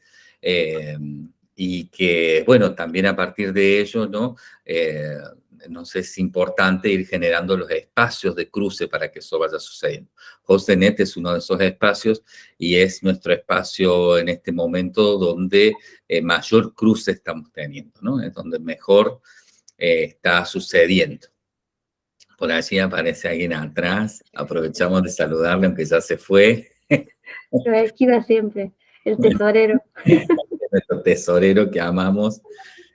y que, bueno, también a partir de ello, ¿no? sé, es importante ir generando los espacios de cruce para que eso vaya sucediendo. HostNet es uno de esos espacios y es nuestro espacio en este momento donde eh, mayor cruce estamos teniendo, ¿no? Es donde mejor eh, está sucediendo. Por allí aparece alguien atrás, aprovechamos de saludarle aunque ya se fue. Lo esquiva siempre, el tesorero. Nuestro tesorero que amamos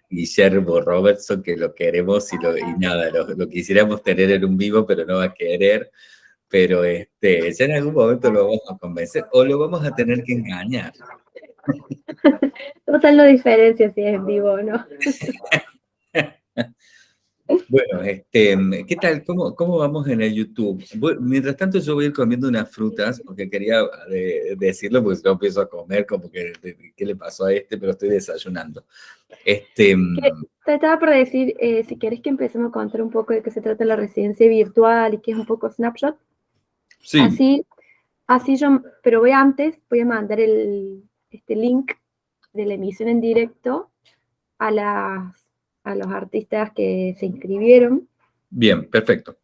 Guillermo Robertson, que lo queremos y, lo, y nada, lo, quisiéramos tener en un vivo, pero no va a querer. Pero este, ya en algún momento lo vamos a convencer o lo vamos a tener que engañar. Total no diferencia si es en vivo o no. Bueno, este, ¿qué tal? ¿Cómo, ¿Cómo vamos en el YouTube? mientras tanto yo voy a ir comiendo unas frutas, porque quería decirlo, porque no empiezo a comer, como que, ¿qué le pasó a este? Pero estoy desayunando. Este, Te estaba por decir, eh, si quieres que empecemos a contar un poco de qué se trata la residencia virtual y qué es un poco Snapshot. Sí. Así, así yo, pero voy antes, voy a mandar el, este link de la emisión en directo a, las, a los artistas que se inscribieron. Bien, perfecto.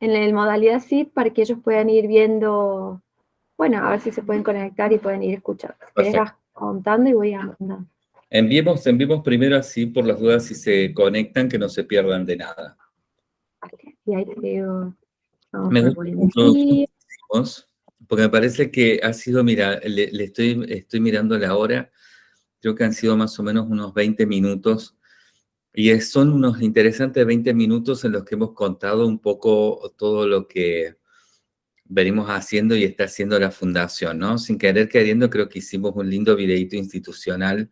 En la modalidad SIP para que ellos puedan ir viendo, bueno, a ver si se pueden conectar y pueden ir escuchando. contando y voy a mandar. Enviemos, enviemos primero así por las dudas si se conectan, que no se pierdan de nada. Y ahí te digo, me gusta porque me parece que ha sido, mira, le, estoy, estoy mirando la hora, creo que han sido más o menos unos 20 minutos, y son unos interesantes 20 minutos en los que hemos contado un poco todo lo que venimos haciendo y está haciendo la fundación, ¿no? Sin querer queriendo, creo que hicimos un lindo videito institucional,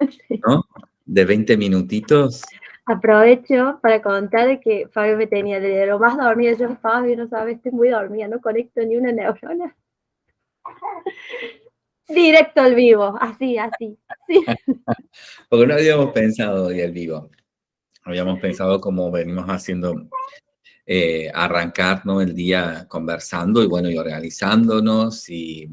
¿no? De 20 minutitos. Aprovecho para contar que Fabio me tenía de lo más dormida. Yo, Fabio, no sabes, estoy muy dormida, no conecto ni una neurona. Directo al vivo, así, así. Porque no habíamos pensado hoy al vivo. Habíamos pensado como venimos haciendo eh, arrancar el día conversando y bueno, y organizándonos y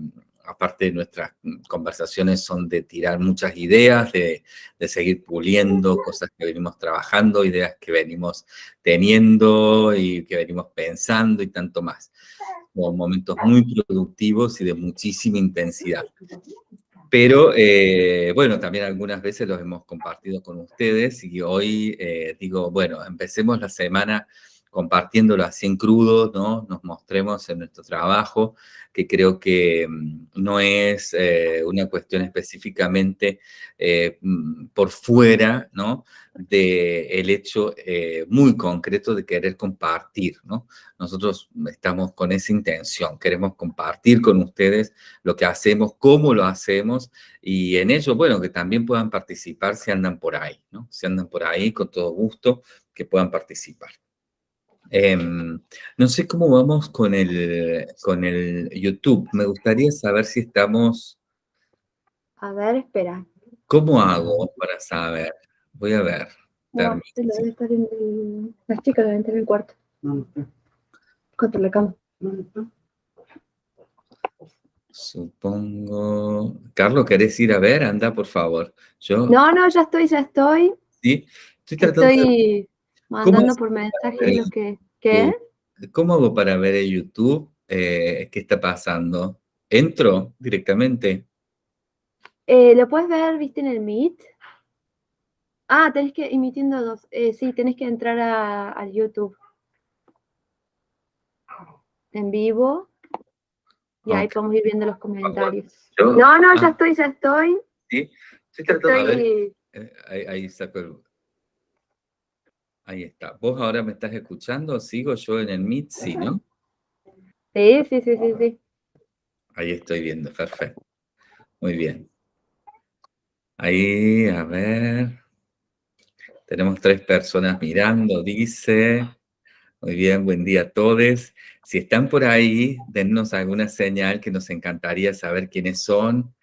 aparte nuestras conversaciones son de tirar muchas ideas, de, seguir puliendo cosas que venimos trabajando, ideas que venimos teniendo y que venimos pensando y tanto más. Momentos muy productivos y de muchísima intensidad. Pero, eh, bueno, también algunas veces los hemos compartido con ustedes y hoy eh, digo, bueno, empecemos la semana compartiéndolo así en crudo, ¿no? Nos mostremos en nuestro trabajo, que creo que mm, no es eh, una cuestión específicamente eh, mm, por fuera, ¿no? De el hecho eh, muy concreto de querer compartir, ¿no? Nosotros estamos con esa intención, queremos compartir con ustedes lo que hacemos, cómo lo hacemos, y en ello, bueno, que también puedan participar si andan por ahí, ¿no? Si andan por ahí, con todo gusto, que puedan participar. Em, no sé cómo vamos con el, con el YouTube. Me gustaría saber si estamos... A ver, espera. ¿Cómo hago para saber? Voy a ver. No, debe estar en el... Las chicas deben estar en el cuarto. Contra la cama. Supongo... Carlos, ¿querés ir a ver? Anda, por favor. Yo... No, no, ya estoy, ya estoy. Sí, estoy tratando estoy... Mandando por mensaje lo que... ¿Qué? ¿Cómo hago para ver en YouTube eh, qué está pasando? ¿Entro directamente? Eh, ¿Lo puedes ver, viste, en el Meet? Ah, tenés que, emitiendo dos. Eh, sí, tenés que entrar a, YouTube. En vivo. Y ahí podemos ir viendo los comentarios. no, no, ya ah. estoy, ya estoy. Sí, estoy tratando de ver. Ahí, ahí saco el, Ahí está. ¿Vos ahora me estás escuchando? ¿Sigo yo en el Meet? Sí, ¿no? Sí, sí, sí, sí, sí. Ahí estoy viendo, perfecto. Muy bien. Ahí, a ver. Tenemos tres personas mirando, dice. Muy bien, buen día a todos. Si están por ahí, dennos alguna señal que nos encantaría saber quiénes son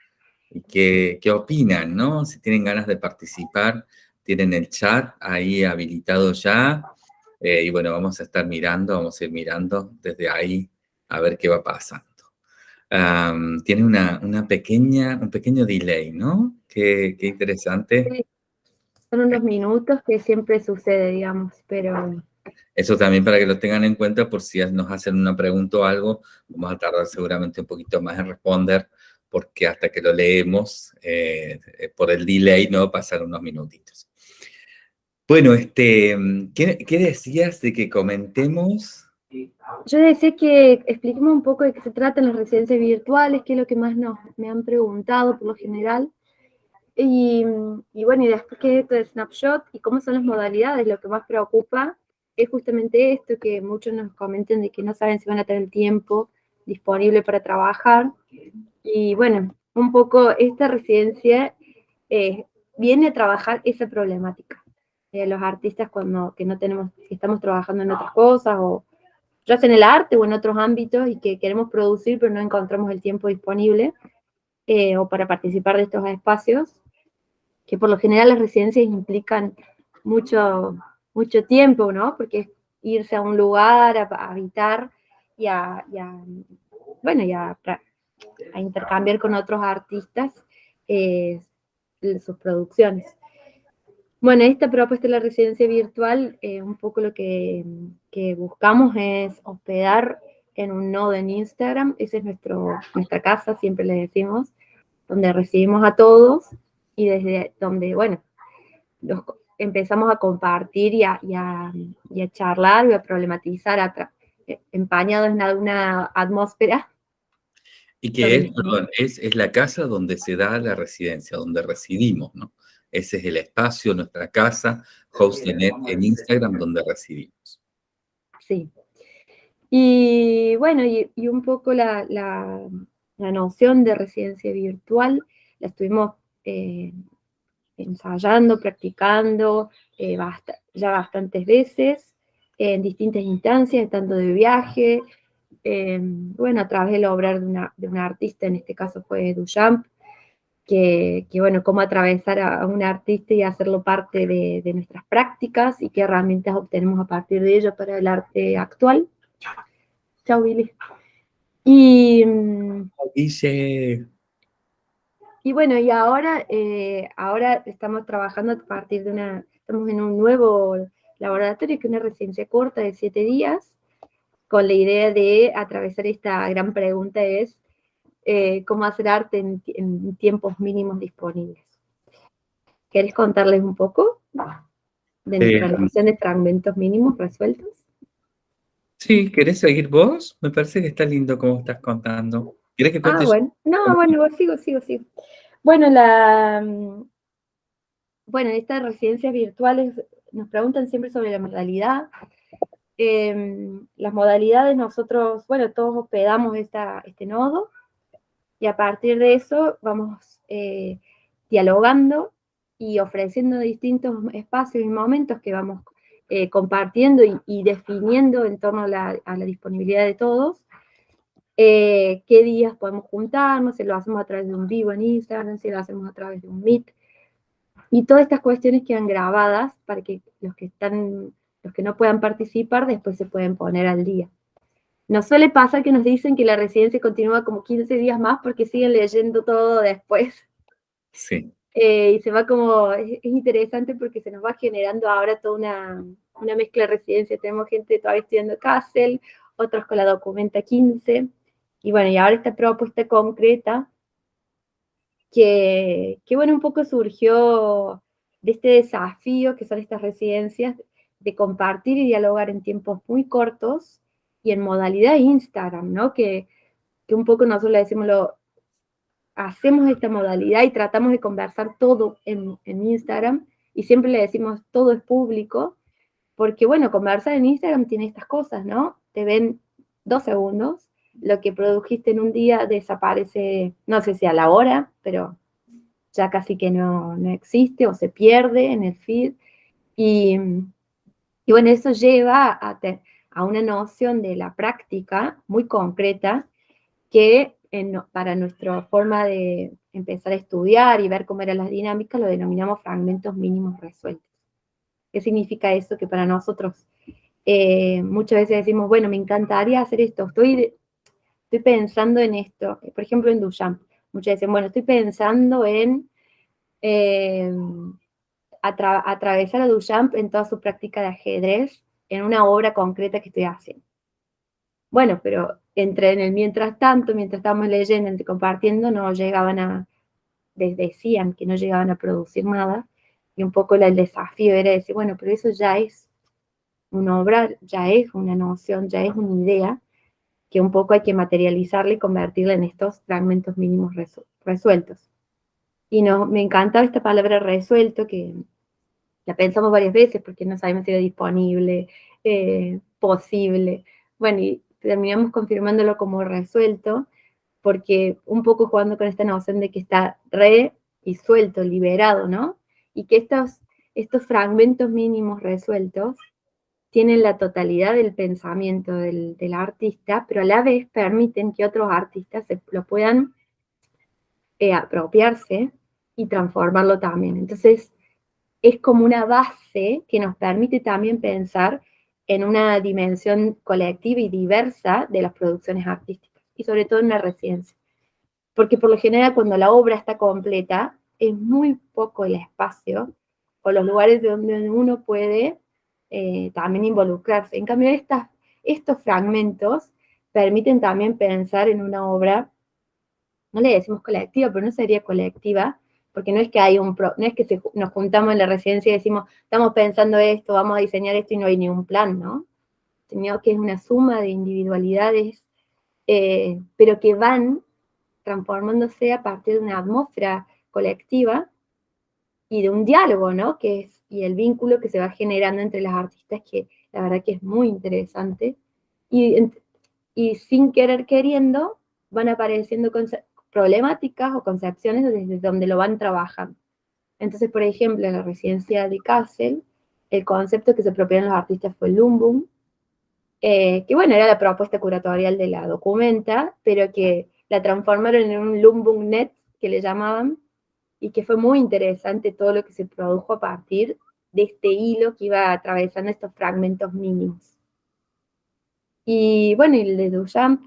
y qué, qué opinan, ¿no? Si tienen ganas de participar tienen el chat ahí habilitado ya. Eh, y bueno, vamos a estar mirando, vamos a ir mirando desde ahí a ver qué va pasando. tiene una, una, pequeña, un pequeño delay, ¿no? Qué, qué interesante. Son unos minutos que siempre sucede, digamos, pero... Eso también para que lo tengan en cuenta por si nos hacen una pregunta o algo, vamos a tardar seguramente un poquito más en responder, porque hasta que lo leemos, eh, por el delay, ¿no? Pasan unos minutitos. Bueno, este, ¿qué, decías de que comentemos? Yo decía que expliquemos un poco de qué se tratan las residencias virtuales, qué es lo que más nos, me han preguntado por lo general. Y, bueno, y después qué es esto de Snapshot y cómo son las modalidades, lo que más preocupa es justamente esto, que muchos nos comenten de que no saben si van a tener el tiempo disponible para trabajar. Y bueno, un poco esta residencia eh, viene a trabajar esa problemática eh, los artistas cuando que no tenemos, estamos trabajando en otras cosas o ya sea en el arte o en otros ámbitos y que queremos producir pero no encontramos el tiempo disponible eh, o para participar de estos espacios, que por lo general las residencias implican mucho, mucho tiempo, ¿no? Porque es irse a un lugar, a, habitar y a, bueno, y a, intercambiar con otros artistas. Eh, sus producciones. Bueno, esta propuesta de la residencia virtual, eh, un poco lo que, buscamos es hospedar en un nodo en Instagram, esa es nuestro, nuestra casa, siempre le decimos, donde recibimos a todos y desde donde, bueno, empezamos a compartir y a, charlar y a problematizar empañados en alguna atmósfera y que es, perdón, es, es, la casa donde se da la residencia, donde residimos, ¿no? Ese es el espacio, nuestra casa, HostNet en Instagram, donde residimos. Sí. Y bueno, y, y un poco la, la, la, noción de residencia virtual la estuvimos eh, ensayando, practicando eh, ya bastantes veces, en distintas instancias, tanto de viaje, eh, bueno, a través del obrar de una, de una, artista, en este caso fue Duchamp, que, que, bueno, cómo atravesar a un artista y hacerlo parte de, de, nuestras prácticas y qué herramientas obtenemos a partir de ello para el arte actual. Chao, Billy. Y, Dice... y bueno, y ahora, eh, ahora estamos trabajando a partir de una, estamos en un nuevo laboratorio que es una residencia corta de siete días, con la idea de atravesar esta gran pregunta es eh, cómo hacer arte en, en, tiempos mínimos disponibles. ¿Querés contarles un poco de nuestra noción de fragmentos mínimos resueltos? Sí, ¿querés seguir vos? Me parece que está lindo como estás contando. ¿Querés que? Ah, bueno. No, bueno, sigo, sigo, sigo. Bueno, la, bueno, en estas residencias virtuales nos preguntan siempre sobre la modalidad, eh, las modalidades nosotros, bueno, todos hospedamos esta, este nodo y a partir de eso vamos eh, dialogando y ofreciendo distintos espacios y momentos que vamos eh, compartiendo y, definiendo en torno a la, a la disponibilidad de todos, eh, qué días podemos juntarnos, si lo hacemos a través de un vivo en Instagram, si lo hacemos a través de un Meet, y todas estas cuestiones quedan grabadas para que los que están los que no puedan participar después se pueden poner al día. Nos suele pasar que nos dicen que la residencia continúa como 15 días más porque siguen leyendo todo después. Sí. Eh, y se va como, es, es, interesante porque se nos va generando ahora toda una, una mezcla de residencia. Tenemos gente todavía estudiando Castle, otros con la Documenta 15. Y bueno, y ahora esta propuesta concreta que, que bueno, un poco surgió de este desafío que son estas residencias de compartir y dialogar en tiempos muy cortos y en modalidad Instagram, ¿no? Que, que un poco nosotros le decimos, lo, hacemos esta modalidad y tratamos de conversar todo en, en, Instagram y siempre le decimos todo es público, porque bueno, conversar en Instagram tiene estas cosas, ¿no? Te ven dos segundos, lo que produjiste en un día desaparece, no sé si a la hora, pero ya casi que no, no existe o se pierde en el feed. Y, y bueno, eso lleva a, a, una noción de la práctica muy concreta que para nuestra forma de empezar a estudiar y ver cómo eran las dinámicas lo denominamos fragmentos mínimos resueltos. ¿Qué significa eso? Que para nosotros eh, muchas veces decimos, bueno, me encantaría hacer esto, estoy, estoy pensando en esto, por ejemplo en Duchamp, muchas veces, bueno, estoy pensando en... Eh, atra atravesar a Duchamp en toda su práctica de ajedrez en una obra concreta que estoy haciendo. Bueno, pero entre en el mientras tanto, mientras estábamos leyendo, entre compartiendo, no llegaban a, les decían que no llegaban a producir nada, y un poco el desafío era decir, bueno, pero eso ya es una obra, ya es una noción, ya es una idea, que un poco hay que materializarla y convertirla en estos fragmentos mínimos resueltos. Y no, me encantaba esta palabra resuelto, que la pensamos varias veces porque no sabemos si era disponible, eh, posible. Bueno, y terminamos confirmándolo como resuelto, porque un poco jugando con esta noción de que está re y suelto, liberado, ¿no? Y que estos, estos fragmentos mínimos resueltos tienen la totalidad del pensamiento del, del, artista, pero a la vez permiten que otros artistas se lo puedan eh, apropiarse y transformarlo también. Entonces, es como una base que nos permite también pensar en una dimensión colectiva y diversa de las producciones artísticas, y sobre todo en una residencia. Porque por lo general cuando la obra está completa, es muy poco el espacio o los lugares donde uno puede eh, también involucrarse. En cambio, estas, estos fragmentos permiten también pensar en una obra, no le decimos colectiva, pero no sería colectiva, porque no es que hay un no es que nos juntamos en la residencia y decimos, estamos pensando esto, vamos a diseñar esto y no hay ni un plan, ¿no? Sino que es una suma de individualidades, eh, pero que van transformándose a partir de una atmósfera colectiva y de un diálogo, ¿no? Que es, y el vínculo que se va generando entre las artistas, que la verdad que es muy interesante. Y, y sin querer queriendo, van apareciendo problemáticas o concepciones desde donde lo van trabajando. Entonces, por ejemplo, en la residencia de Kassel, el concepto que se apropiaron los artistas fue el Lumbum, eh, que bueno, era la propuesta curatorial de la documenta, pero que la transformaron en un Lumbum Net, que le llamaban, y que fue muy interesante todo lo que se produjo a partir de este hilo que iba atravesando estos fragmentos mínimos. Y bueno, y el de Duchamp,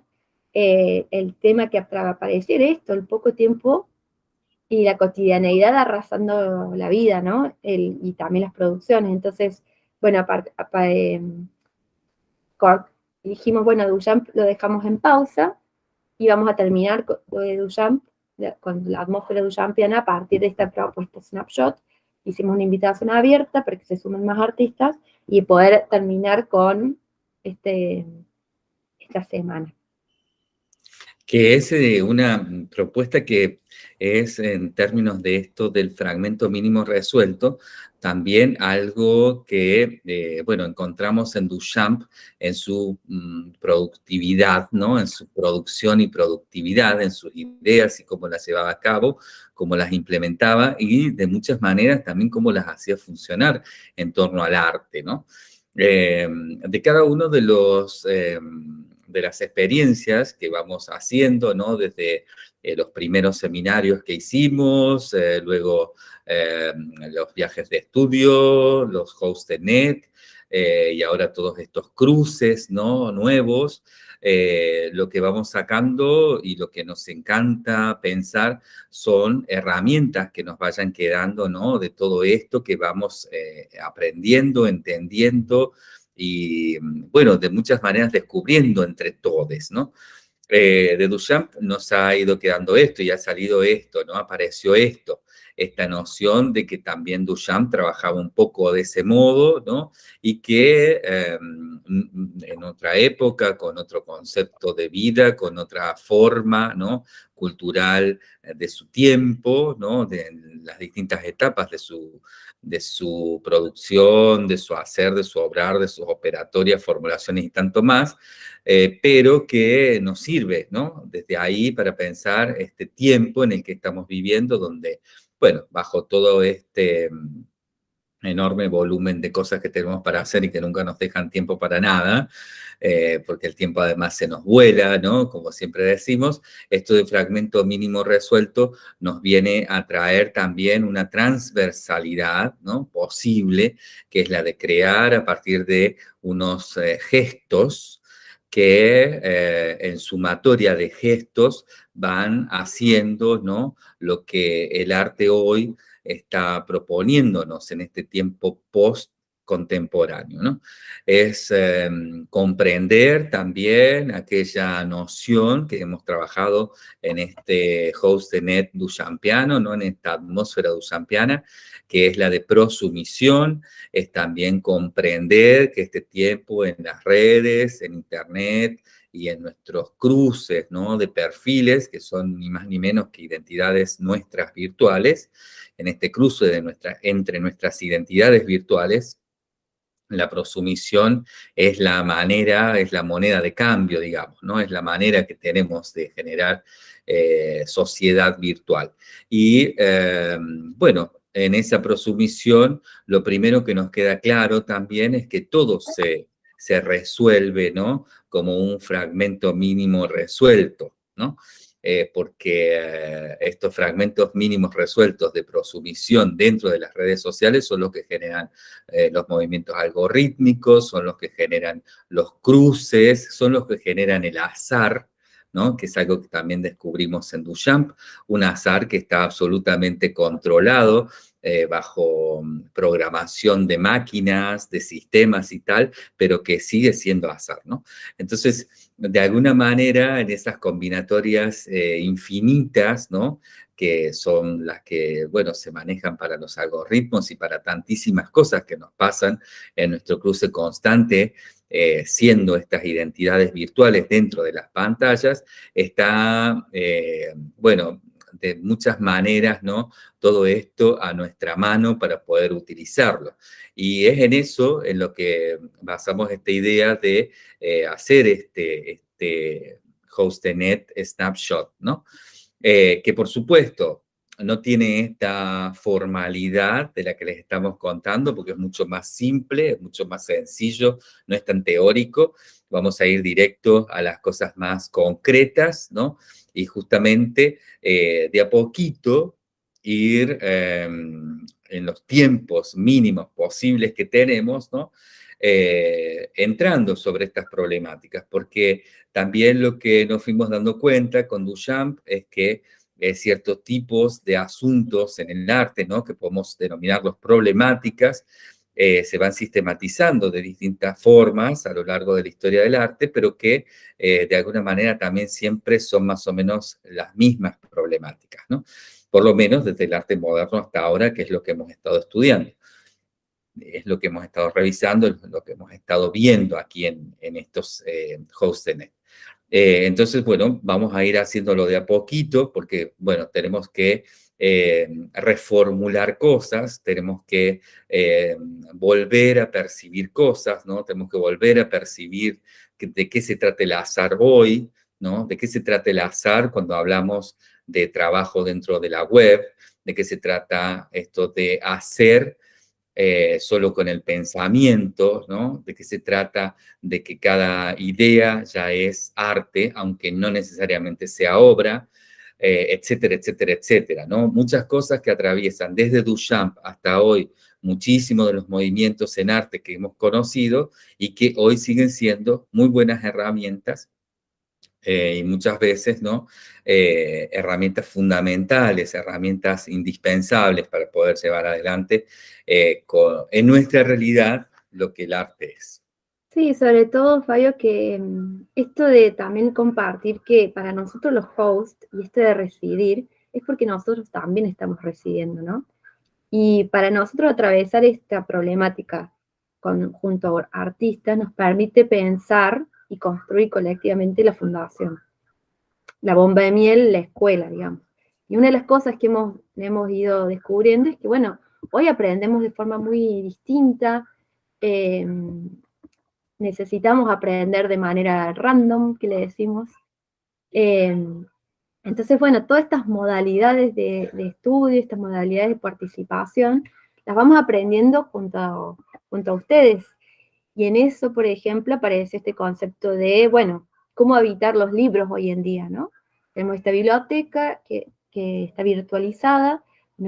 eh, el tema que va a aparecer esto, el poco tiempo y la cotidianeidad arrasando la vida, ¿no? y también las producciones. Entonces, bueno, aparte, eh, dijimos, bueno, Duchamp lo dejamos en pausa y vamos a terminar con de con la atmósfera duchampiana a partir de esta propuesta Snapshot. Hicimos una invitación abierta para que se sumen más artistas y poder terminar con este, esta semana que es eh, una propuesta que es en términos de esto del fragmento mínimo resuelto, también algo que, eh, bueno, encontramos en Duchamp en su mm, productividad, ¿no? En su producción y productividad, en sus ideas y cómo las llevaba a cabo, cómo las implementaba y de muchas maneras también cómo las hacía funcionar en torno al arte, ¿no? Eh, de cada uno de los de las experiencias que vamos haciendo, ¿no? Desde eh, los primeros seminarios que hicimos, eh, luego eh, los viajes de estudio, los net y ahora todos estos cruces, ¿no? Nuevos, lo que vamos sacando y lo que nos encanta pensar son herramientas que nos vayan quedando, ¿no? De todo esto que vamos aprendiendo, entendiendo, y, bueno, de muchas maneras descubriendo entre todos, ¿no? Eh, de Duchamp nos ha ido quedando esto y ha salido esto, ¿no? Apareció esto, esta noción de que también Duchamp trabajaba un poco de ese modo, ¿no? Y que em, en otra época, con otro concepto de vida, con otra forma, ¿no? Cultural eh, de su tiempo, ¿no? De las distintas etapas de su, de su producción, de su hacer, de su obrar, de sus operatorias, formulaciones y tanto más, eh, pero que nos sirve, ¿no? Desde ahí para pensar este tiempo en el que estamos viviendo, donde, bueno, bajo todo este mm, enorme volumen de cosas que tenemos para hacer y que nunca nos dejan tiempo para nada, eh, porque el tiempo además se nos vuela, ¿no? Como siempre decimos, esto de fragmento mínimo resuelto nos viene a traer también una transversalidad, ¿no? Posible, que es la de crear a partir de unos eh, gestos que eh, en sumatoria de gestos van haciendo, ¿no? Lo que el arte hoy está proponiéndonos en este tiempo post contemporáneo, ¿no? Es em, comprender también aquella noción que hemos trabajado en este host de net duchampiano, ¿no? En esta atmósfera duchampiana, que es la de prosumisión, es también comprender que este tiempo en las redes, en internet, y en nuestros cruces ¿no? de perfiles, que son ni más ni menos que identidades nuestras virtuales, en este cruce de entre nuestras identidades virtuales, la prosumisión es la manera, es la moneda de cambio, digamos, ¿no? Es la manera que tenemos de generar eh, sociedad virtual. Y, eh, bueno, en esa prosumisión, lo primero que nos queda claro también es que todo se, se resuelve, ¿no? Como un fragmento mínimo resuelto, ¿no? Eh, porque eh, estos fragmentos mínimos resueltos de prosumisión dentro de las redes sociales son los que generan eh, los movimientos algorítmicos, son los que generan los cruces, son los que generan el azar, ¿no? que es algo que también descubrimos en Duchamp, un azar que está absolutamente controlado, eh, bajo mm, programación de máquinas, de sistemas y tal, pero que sigue siendo azar, ¿no? Entonces, de alguna manera, en esas combinatorias eh, infinitas, ¿no? que son las que, bueno, se manejan para los algoritmos y para tantísimas cosas que nos pasan en nuestro cruce constante, eh, siendo estas identidades virtuales dentro de las pantallas, está, bueno, de muchas maneras, ¿no? Todo esto a nuestra mano para poder utilizarlo. Y es en eso en lo que basamos esta idea de eh, hacer este, este HostNet Snapshot, ¿no? Eh, que por supuesto no tiene esta formalidad de la que les estamos contando, porque es mucho más simple, mucho más sencillo, no es tan teórico. Vamos a ir directo a las cosas más concretas, ¿no? Y justamente eh, de a poquito ir em, en los tiempos mínimos posibles que tenemos, ¿no? Eh, entrando sobre estas problemáticas, porque también lo que nos fuimos dando cuenta con Duchamp es que eh, ciertos tipos de asuntos en el arte, ¿no? que podemos denominarlos problemáticas, eh, se van sistematizando de distintas formas a lo largo de la historia del arte, pero que eh, de alguna manera también siempre son más o menos las mismas problemáticas, ¿no? Por lo menos desde el arte moderno hasta ahora, que es lo que hemos estado estudiando. Es lo que hemos estado revisando, es lo que hemos estado viendo aquí en, estos eh. Eh, entonces, bueno, vamos a ir haciéndolo de a poquito, porque, bueno, tenemos que eh, reformular cosas, tenemos que eh, volver a percibir cosas, ¿no? Tenemos que volver a percibir de qué se trata el azar hoy, ¿no? De qué se trata el azar cuando hablamos de trabajo dentro de la web, de qué se trata esto de hacer eh, solo con el pensamiento, ¿no? De qué se trata de que cada idea ya es arte, aunque no necesariamente sea obra, eh, etcétera, etcétera, etcétera, ¿no? Muchas cosas que atraviesan desde Duchamp hasta hoy muchísimos de los movimientos en arte que hemos conocido y que hoy siguen siendo muy buenas herramientas eh, y muchas veces, ¿no? Eh, herramientas fundamentales, herramientas indispensables para poder llevar adelante en nuestra realidad lo que el arte es. Sí, sobre todo, Fabio, que mm, esto de también compartir que para nosotros los hosts y esto de residir es porque nosotros también estamos residiendo, ¿no? Y para nosotros atravesar esta problemática con, junto a artistas nos permite pensar y construir colectivamente la fundación. La bomba de miel, la escuela, digamos. Y una de las cosas que hemos, hemos ido descubriendo es que, bueno, hoy aprendemos de forma muy distinta, eh, necesitamos aprender de manera random, que le decimos. Em, entonces, bueno, todas estas modalidades de, estudio, estas modalidades de participación, las vamos aprendiendo junto a, junto a ustedes. Y en eso, por ejemplo, aparece este concepto de, bueno, cómo habitar los libros hoy en día, ¿no? Tenemos esta biblioteca que, que está virtualizada,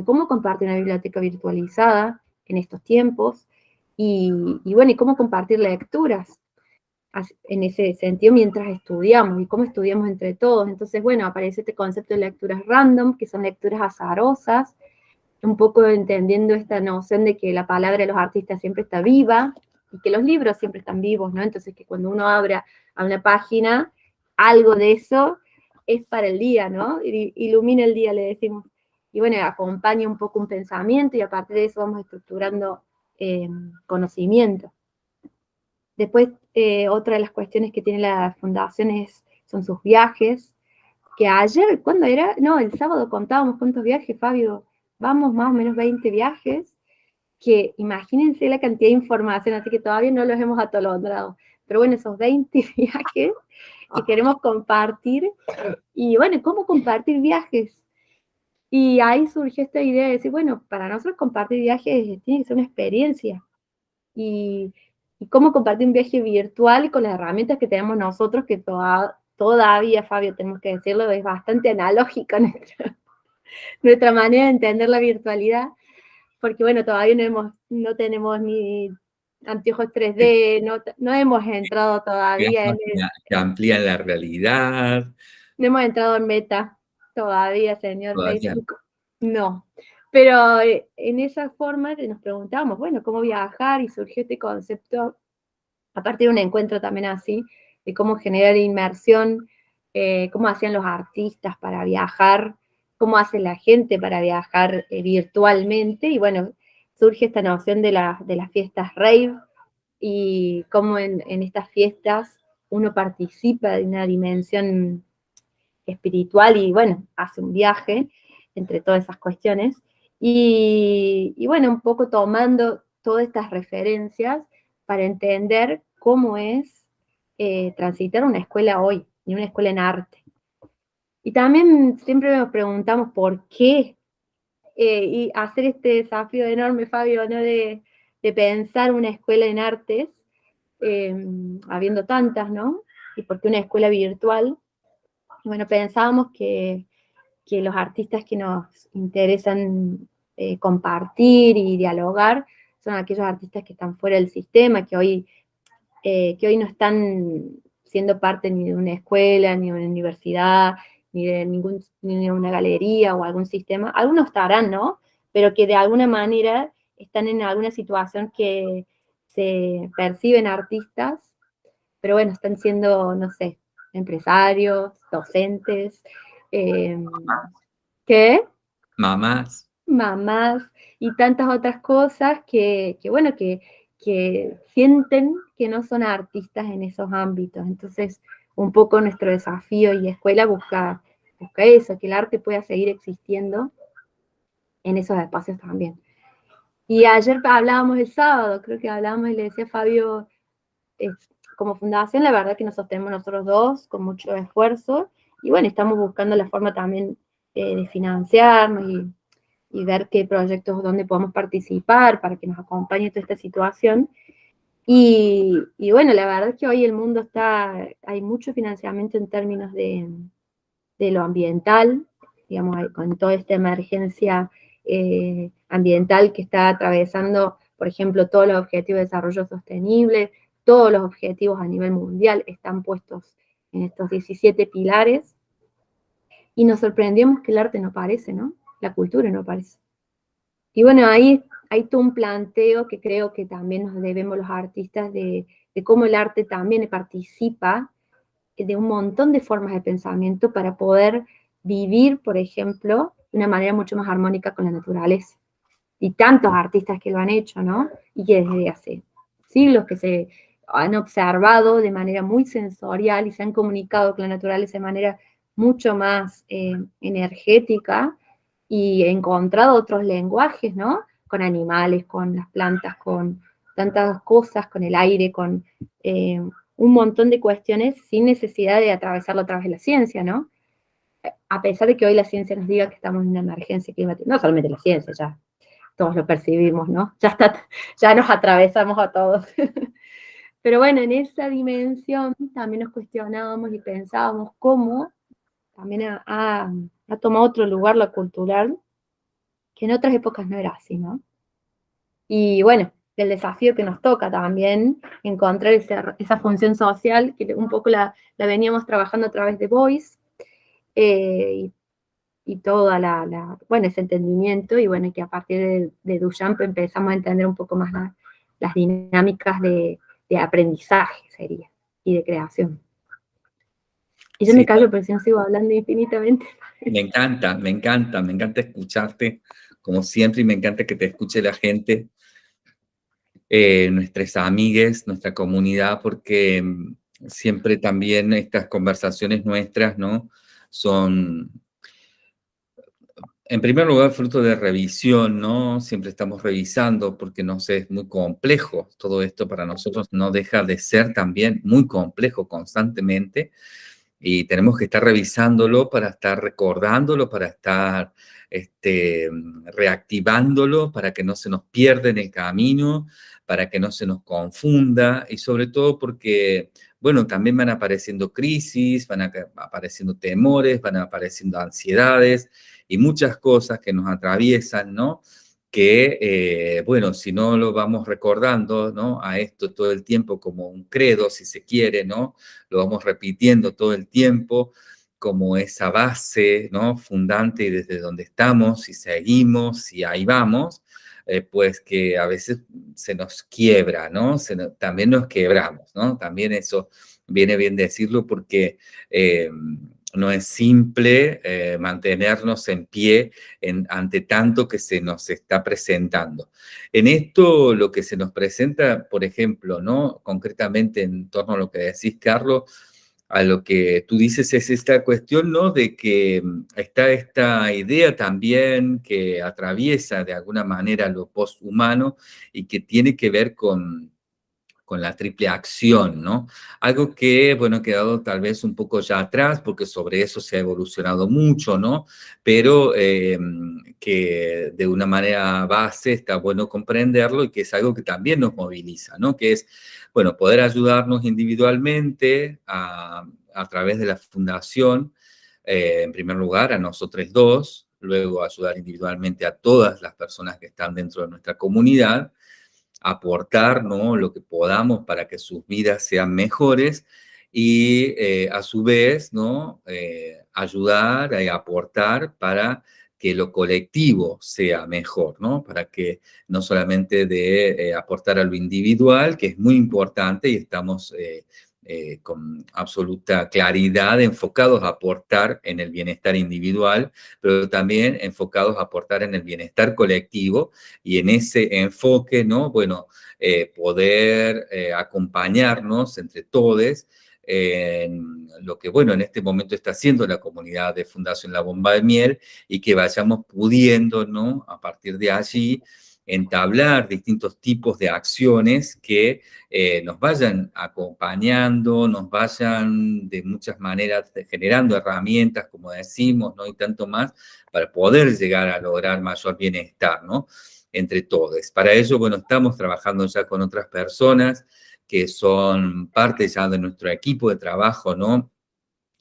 cómo compartir una biblioteca virtualizada en estos tiempos, y, bueno, y cómo compartir lecturas en ese sentido mientras estudiamos y cómo estudiamos entre todos. Entonces, bueno, aparece este concepto de lecturas random, que son lecturas azarosas, un poco entendiendo esta noción de que la palabra de los artistas siempre está viva y que los libros siempre están vivos, ¿no? Entonces, que cuando uno abre a una página, algo de eso es para el día, ¿no? Ilumina el día, le decimos. Y bueno, acompaña un poco un pensamiento y a partir de eso vamos estructurando eh, conocimiento. Después, eh, otra de las cuestiones que tiene la fundación es, son sus viajes, que ayer, ¿cuándo era? No, el sábado contábamos cuántos viajes, Fabio, vamos más o menos 20 viajes, que imagínense la cantidad de información, así que todavía no los hemos atolondrado. Pero bueno, esos 20 viajes que queremos compartir, y bueno, ¿cómo compartir viajes? Y ahí surgió esta idea de decir, bueno, para nosotros compartir viajes tiene que ser una experiencia. Y, cómo compartir un viaje virtual con las herramientas que tenemos nosotros, que todavía, Fabio, tenemos que decirlo, es bastante analógica nuestra, nuestra manera de entender la virtualidad, porque bueno, todavía no, hemos, no tenemos ni anteojos 3D, no, no hemos entrado todavía en el, que amplían la realidad. No hemos entrado en meta todavía, señor Facebook. No. Pero eh, en esa forma nos preguntábamos, bueno, ¿cómo viajar? Y surgió este concepto, a partir de un encuentro también así, de cómo generar inmersión, eh, cómo hacían los artistas para viajar, cómo hace la gente para viajar eh, virtualmente. Y bueno, surge esta noción de, de las fiestas rave y cómo en, en estas fiestas uno participa de una dimensión espiritual y bueno, hace un viaje entre todas esas cuestiones. Y, bueno, un poco tomando todas estas referencias para entender cómo es eh, transitar una escuela hoy, y una escuela en arte. Y también siempre nos preguntamos por qué eh, y hacer este desafío enorme, Fabio, ¿no? de, pensar una escuela en artes, eh, habiendo tantas, ¿no? Y por qué una escuela virtual. Bueno, pensábamos que que los artistas que nos interesan eh, compartir y dialogar son aquellos artistas que están fuera del sistema, que hoy, eh, que hoy no están siendo parte ni de una escuela, ni de una universidad, ni de, ningún, ni de una galería o algún sistema. Algunos estarán, ¿no? Pero que de alguna manera están en alguna situación que se perciben artistas, pero bueno, están siendo, no sé, empresarios, docentes, eh, ¿Qué? Mamás. Mamás y tantas otras cosas que, bueno, que, sienten que no son artistas en esos ámbitos. Entonces, un poco nuestro desafío y escuela busca, busca eso, que el arte pueda seguir existiendo en esos espacios también. Y ayer hablábamos el sábado, creo que hablábamos y le decía Fabio, como fundación, la verdad que nos sostenemos nosotros dos con mucho esfuerzo, y bueno, estamos buscando la forma también eh, de financiarnos y, ver qué proyectos, dónde podemos participar para que nos acompañe toda esta situación. Y, bueno, la verdad es que hoy el mundo está, hay mucho financiamiento en términos de, lo ambiental, digamos, con toda esta emergencia eh, ambiental que está atravesando, por ejemplo, todos los objetivos de desarrollo sostenible, todos los objetivos a nivel mundial están puestos en estos 17 pilares, y nos sorprendíamos que el arte no aparece, ¿no? La cultura no aparece. Y bueno, ahí hay todo un planteo que creo que también nos debemos los artistas de, de cómo el arte también participa de un montón de formas de pensamiento para poder vivir, por ejemplo, de una manera mucho más armónica con la naturaleza. Y tantos artistas que lo han hecho, ¿no? Y que desde hace siglos que se han observado de manera muy sensorial y se han comunicado con la naturaleza de manera mucho más eh, energética y encontrado otros lenguajes, ¿no? Con animales, con las plantas, con tantas cosas, con el aire, con eh, un montón de cuestiones sin necesidad de atravesarlo a través de la ciencia, ¿no? A pesar de que hoy la ciencia nos diga que estamos en una emergencia climática, no solamente la ciencia, ya todos lo percibimos, ¿no? Ya, está, ya nos atravesamos a todos. Pero bueno, en esa dimensión también nos cuestionábamos y pensábamos cómo también ha, tomado otro lugar lo cultural, que en otras épocas no era así, ¿no? Y bueno, el desafío que nos toca también, encontrar esa, función social, que un poco la, veníamos trabajando a través de Voice, eh, y, toda la, bueno, ese entendimiento, y bueno, que a partir de, de Duchamp empezamos a entender un poco más las dinámicas de, de aprendizaje, sería, y de creación. Y yo me callo, pero si no sigo hablando infinitamente. Me encanta, me encanta, me encanta escucharte, como siempre, y me encanta que te escuche la gente, eh, nuestras amigues, nuestra comunidad, porque mm, siempre también estas conversaciones nuestras, ¿no? Son, en primer lugar, fruto de revisión, ¿no? Siempre estamos revisando porque no sé, es muy complejo. Todo esto para nosotros no deja de ser también muy complejo constantemente y tenemos que estar revisándolo para estar recordándolo, para estar este, reactivándolo, para que no se nos pierda en el camino, para que no se nos confunda y sobre todo porque, bueno, también van apareciendo crisis, van apareciendo temores, van apareciendo ansiedades y muchas cosas que nos atraviesan, ¿no? que, eh, bueno, si no lo vamos recordando, ¿no? A esto todo el tiempo como un credo, si se quiere, ¿no? Lo vamos repitiendo todo el tiempo como esa base, ¿no? Fundante y desde donde estamos, y seguimos, y ahí vamos, eh, pues que a veces se nos quiebra, ¿no? también nos quebramos, ¿no? También eso viene bien decirlo porque eh, no es simple eh, mantenernos en pie ante tanto que se nos está presentando. En esto lo que se nos presenta, por ejemplo, ¿no? concretamente en torno a lo que decís, Carlos, a lo que tú dices es esta cuestión, ¿no? De que mm, está esta idea también que atraviesa de alguna manera lo posthumano y que tiene que ver con, con la triple acción, ¿no? Algo que, bueno, ha quedado tal vez un poco ya atrás, porque sobre eso se ha evolucionado mucho, ¿no? Pero em, que de una manera base está bueno comprenderlo y que es algo que también nos moviliza, ¿no? Que es, bueno, poder ayudarnos individualmente a, través de la fundación, eh, en primer lugar, a nosotros dos, luego ayudar individualmente a todas las personas que están dentro de nuestra comunidad, aportar ¿no? lo que podamos para que sus vidas sean mejores y eh, a su vez ¿no? Eh, ayudar y aportar para que lo colectivo sea mejor, ¿no? Para que no solamente de eh, aportar a lo individual, que es muy importante y estamos eh, con absoluta claridad enfocados a aportar en el bienestar individual, pero también enfocados a aportar en el bienestar colectivo y en ese enfoque, ¿no? Bueno, eh, poder eh, acompañarnos entre todos en lo que, bueno, en este momento está haciendo la comunidad de Fundación La Bomba de Miel y que vayamos pudiendo, ¿no? A partir de allí, entablar distintos tipos de acciones que eh, nos vayan acompañando, nos vayan de muchas maneras generando herramientas, como decimos, ¿no? Y tanto más, para poder llegar a lograr mayor bienestar, ¿no? Entre todos. Para ello, bueno, estamos trabajando ya con otras personas que son parte ya de nuestro equipo de trabajo, ¿no?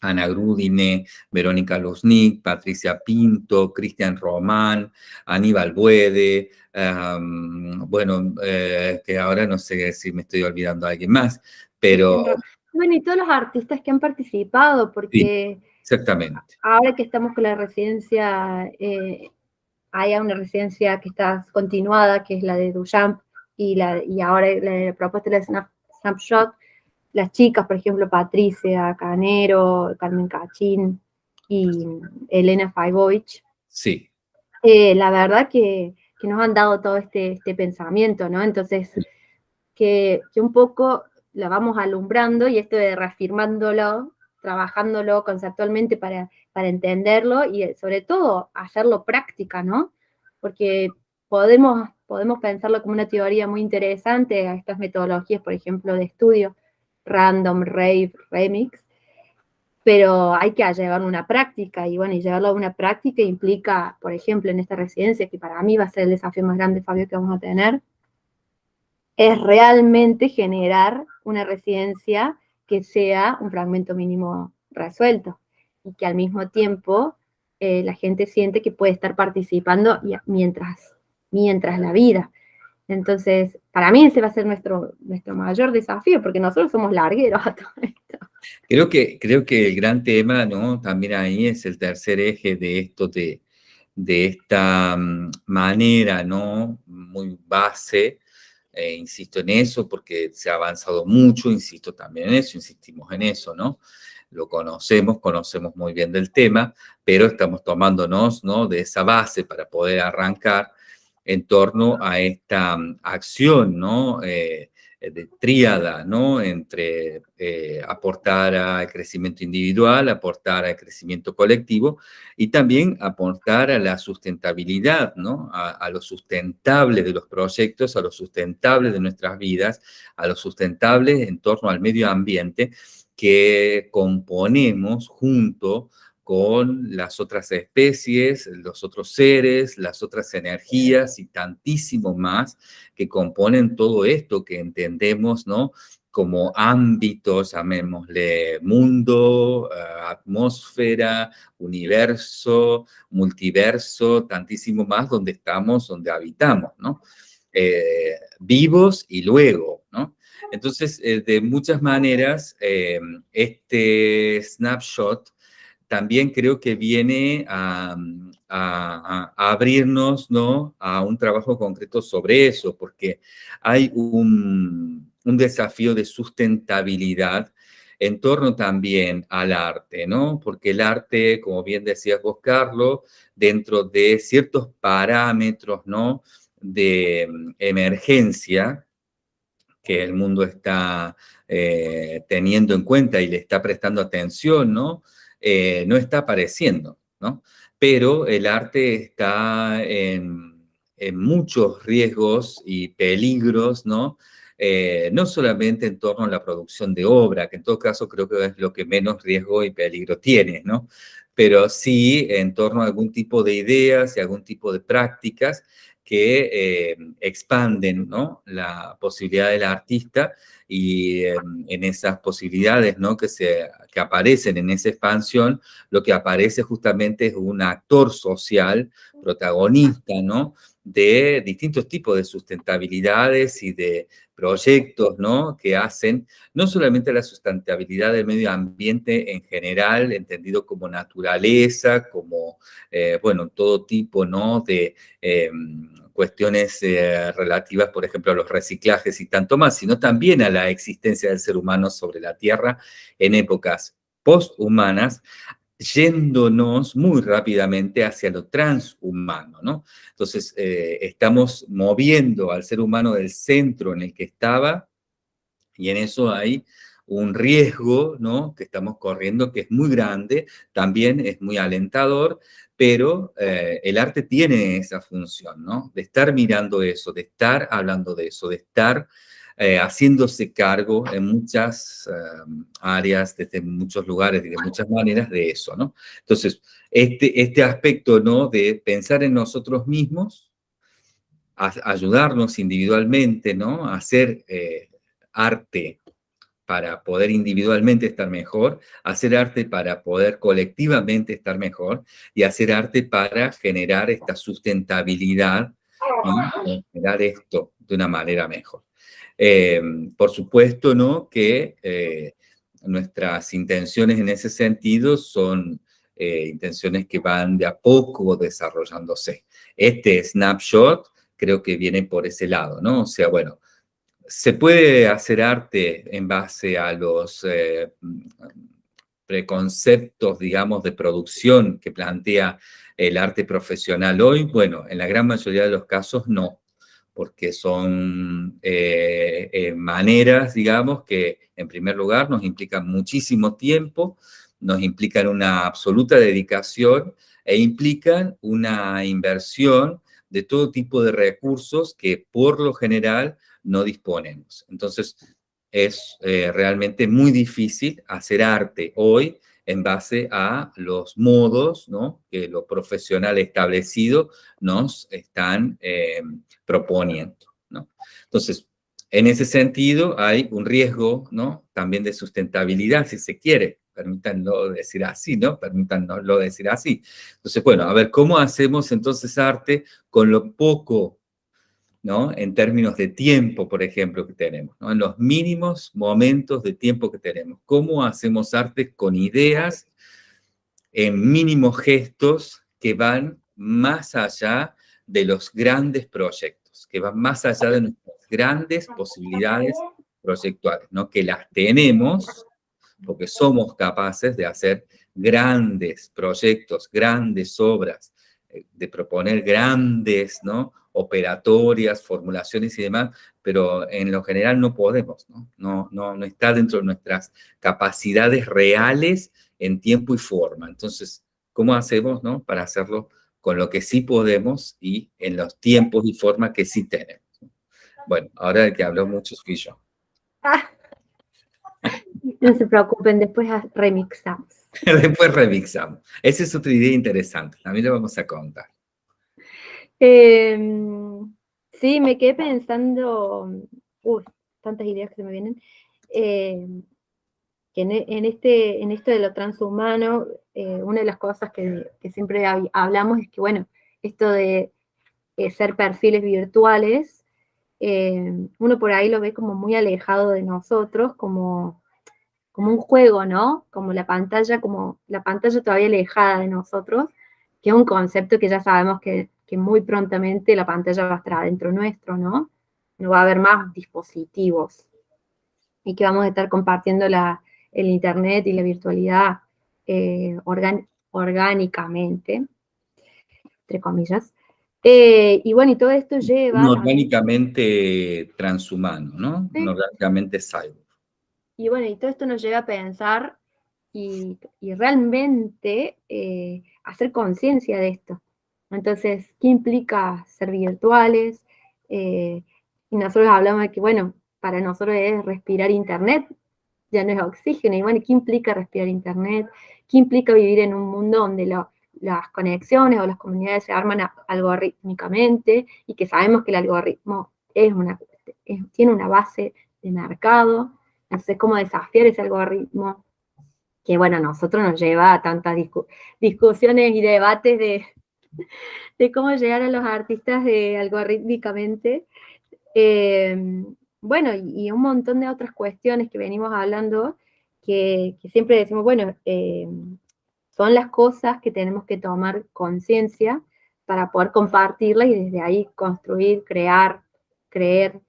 Ana Grudine, Verónica Luznik, Patricia Pinto, Cristian Román, Aníbal Buede, bueno, eh, que ahora no sé si me estoy olvidando a alguien más, pero... Bueno, y todos los artistas que han participado, porque... exactamente. Ahora que estamos con la residencia, eh, hay una residencia que está continuada, que es la de Duchamp, y, la, y ahora la, propuesta de Snapshot, las chicas, por ejemplo, Patricia Canero, Carmen Cachín y Elena Faibovich. Sí. Eh, la verdad que, nos han dado todo este, este pensamiento, ¿no? Entonces, que, un poco la vamos alumbrando y esto de reafirmándolo, trabajándolo conceptualmente para, para entenderlo y sobre todo hacerlo práctica, ¿no? Porque podemos, podemos pensarlo como una teoría muy interesante a estas metodologías, por ejemplo, de estudio, random, rave, remix, pero hay que llevarlo a una práctica, y bueno, y llevarlo a una práctica implica, por ejemplo, en esta residencia, que para mí va a ser el desafío más grande, Fabio, que vamos a tener, es realmente generar una residencia que sea un fragmento mínimo resuelto, y que al mismo tiempo eh, la gente siente que puede estar participando mientras, mientras la vida. Entonces, para mí ese va a ser nuestro, nuestro mayor desafío, porque nosotros somos largueros a todo esto. Creo que, creo que el gran tema, ¿no? También ahí es el tercer eje de esto, de, de esta mm, manera, ¿no? Muy base, eh, insisto en eso, porque se ha avanzado mucho, insisto también en eso, insistimos en eso, ¿no? Lo conocemos, conocemos muy bien del tema, pero estamos tomándonos, ¿no? De esa base para poder arrancar en torno a esta mm, acción, ¿no? Eh, de tríada, ¿no? Entre eh, aportar al crecimiento individual, aportar al crecimiento colectivo y también aportar a la sustentabilidad, ¿no? A, a, lo sustentable de los proyectos, a lo sustentable de nuestras vidas, a lo sustentable en torno al medio ambiente que componemos junto con las otras especies, los otros seres, las otras energías y tantísimo más que componen todo esto que entendemos, ¿no? como ámbitos, llamémosle mundo, eh, atmósfera, universo, multiverso, tantísimo más donde estamos, donde habitamos, ¿no? Eh, vivos y luego, ¿no? Entonces, eh, de muchas maneras, este snapshot también creo que viene a, abrirnos ¿no? a un trabajo concreto sobre eso, porque hay un, desafío de sustentabilidad en torno también al arte, ¿no? Porque el arte, como bien decías vos, Carlos, dentro de ciertos parámetros, ¿no? De emergencia que el mundo está eh, teniendo en cuenta y le está prestando atención, ¿no? Eh, no está apareciendo, ¿no? Pero el arte está en, muchos riesgos y peligros, ¿no? Eh, no solamente en torno a la producción de obra, que en todo caso creo que es lo que menos riesgo y peligro tiene, ¿no? Pero sí en torno a algún tipo de ideas y algún tipo de prácticas que eh, expanden ¿no? la posibilidad del artista y en esas posibilidades ¿no? que, se, que aparecen en esa expansión, lo que aparece justamente es un actor social, protagonista, ¿no? De distintos tipos de sustentabilidades y de proyectos, ¿no? Que hacen no solamente la sustentabilidad del medio ambiente en general, entendido como naturaleza, como, eh, bueno, todo tipo, ¿no? De em, cuestiones eh, relativas, por ejemplo, a los reciclajes y tanto más, sino también a la existencia del ser humano sobre la Tierra en épocas posthumanas, yéndonos muy rápidamente hacia lo transhumano, ¿no? Entonces, eh, estamos moviendo al ser humano del centro en el que estaba, y en eso hay un riesgo, ¿no? Que estamos corriendo que es muy grande, también es muy alentador, pero eh, el arte tiene esa función, ¿no? De estar mirando eso, de estar hablando de eso, de estar eh, haciéndose cargo en muchas em, áreas, desde muchos lugares y de muchas maneras de eso, ¿no? Entonces, este, este aspecto, ¿no? De pensar en nosotros mismos, ayudarnos individualmente, ¿no? A hacer eh, arte para poder individualmente estar mejor, hacer arte para poder colectivamente estar mejor y hacer arte para generar esta sustentabilidad y generar esto de una manera mejor. Eh, por supuesto, ¿no? Que eh, nuestras intenciones en ese sentido son eh, intenciones que van de a poco desarrollándose. Este snapshot creo que viene por ese lado, ¿no? O sea, bueno, se puede hacer arte en base a los preconceptos, digamos, de producción que plantea el arte profesional hoy. Bueno, en la gran mayoría de los casos no porque son eh, eh, maneras, digamos, que en primer lugar nos implican muchísimo tiempo, nos implican una absoluta dedicación e implican una inversión de todo tipo de recursos que por lo general no disponemos. Entonces, es eh, realmente muy difícil hacer arte hoy en base a los modos que lo profesional establecido nos están eh, proponiendo. Entonces, en ese sentido hay un riesgo también de sustentabilidad, si se quiere, permítanlo decir así, ¿no? Permítanlo decir así. Entonces, bueno, a ver, ¿cómo hacemos entonces arte con lo poco ¿no? En términos de tiempo, por ejemplo, que tenemos, ¿no? En los mínimos momentos de tiempo que tenemos. ¿Cómo hacemos arte con ideas en mínimos gestos que van más allá de los grandes proyectos, que van más allá de nuestras grandes posibilidades proyectuales, ¿no? Que las tenemos porque somos capaces de hacer grandes proyectos, grandes obras, eh, de proponer grandes ¿no? Operatorias, formulaciones y demás, pero en lo general no podemos, ¿no? No, no, no está dentro de nuestras capacidades reales en tiempo y forma. Entonces, ¿cómo hacemos ¿no? para hacerlo con lo que sí podemos y en los tiempos y forma que sí tenemos? Bueno, ahora el que habló mucho fui yo. No se preocupen, después remixamos. Después remixamos. Esa es otra idea interesante, también le vamos a contar. Em, sí, me quedé pensando, uy, tantas ideas que se me vienen. eh, que en, este, en esto de lo transhumano, eh, una de las cosas que, siempre hablamos es que, bueno, esto de ser perfiles virtuales, uno por ahí lo ve como muy alejado de nosotros, como como un juego, ¿no? Como la pantalla, como la pantalla todavía alejada de nosotros, que es un concepto que ya sabemos que, muy prontamente la pantalla va a estar adentro nuestro, ¿no? No va a haber más dispositivos y que vamos a estar compartiendo el Internet y la virtualidad eh, orgánicamente, entre comillas. Eh, y bueno, y todo esto lleva... No orgánicamente transhumano, ¿no? No orgánicamente cyber. Y bueno, y todo esto nos lleva a pensar y, realmente eh, hacer conciencia de esto. Entonces, ¿qué implica ser virtuales? Eh, y nosotros hablamos de que, bueno, para nosotros es respirar internet, ya no es oxígeno. Y bueno, ¿qué implica respirar internet? ¿Qué implica vivir en un mundo donde las conexiones o las comunidades se arman algorítmicamente y que sabemos que el algoritmo es una, tiene una base de mercado? sé cómo desafiar ese algoritmo, que bueno, a nosotros nos lleva a tantas discusiones y debates de, de, cómo llegar a los artistas de, algorítmicamente. Em, bueno, y, un montón de otras cuestiones que venimos hablando, que, siempre decimos, bueno, em, son las cosas que tenemos que tomar conciencia para poder compartirlas y desde ahí construir, crear, creer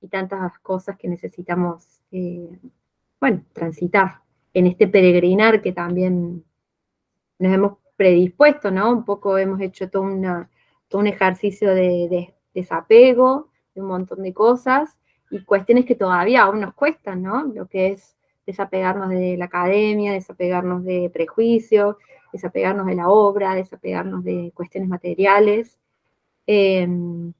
y tantas cosas que necesitamos eh, bueno, transitar en este peregrinar que también nos hemos predispuesto, ¿no? Un poco hemos hecho todo, un ejercicio de, desapego, de un montón de cosas, y cuestiones que todavía aún nos cuestan, ¿no? Lo que es desapegarnos de la academia, desapegarnos de prejuicios, desapegarnos de la obra, desapegarnos de cuestiones materiales, em,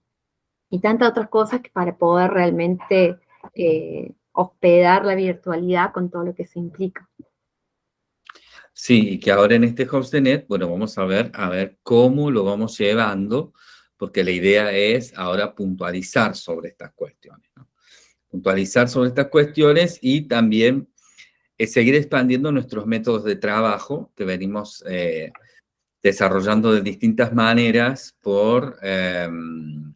y tantas otras cosas que para poder realmente eh, hospedar la virtualidad con todo lo que se implica. Sí, y que ahora en este HostNet, bueno, vamos a ver, a ver cómo lo vamos llevando, porque la idea es ahora puntualizar sobre estas cuestiones, Puntualizar sobre estas cuestiones y también eh, seguir expandiendo nuestros métodos de trabajo que venimos eh, desarrollando de distintas maneras por... Em,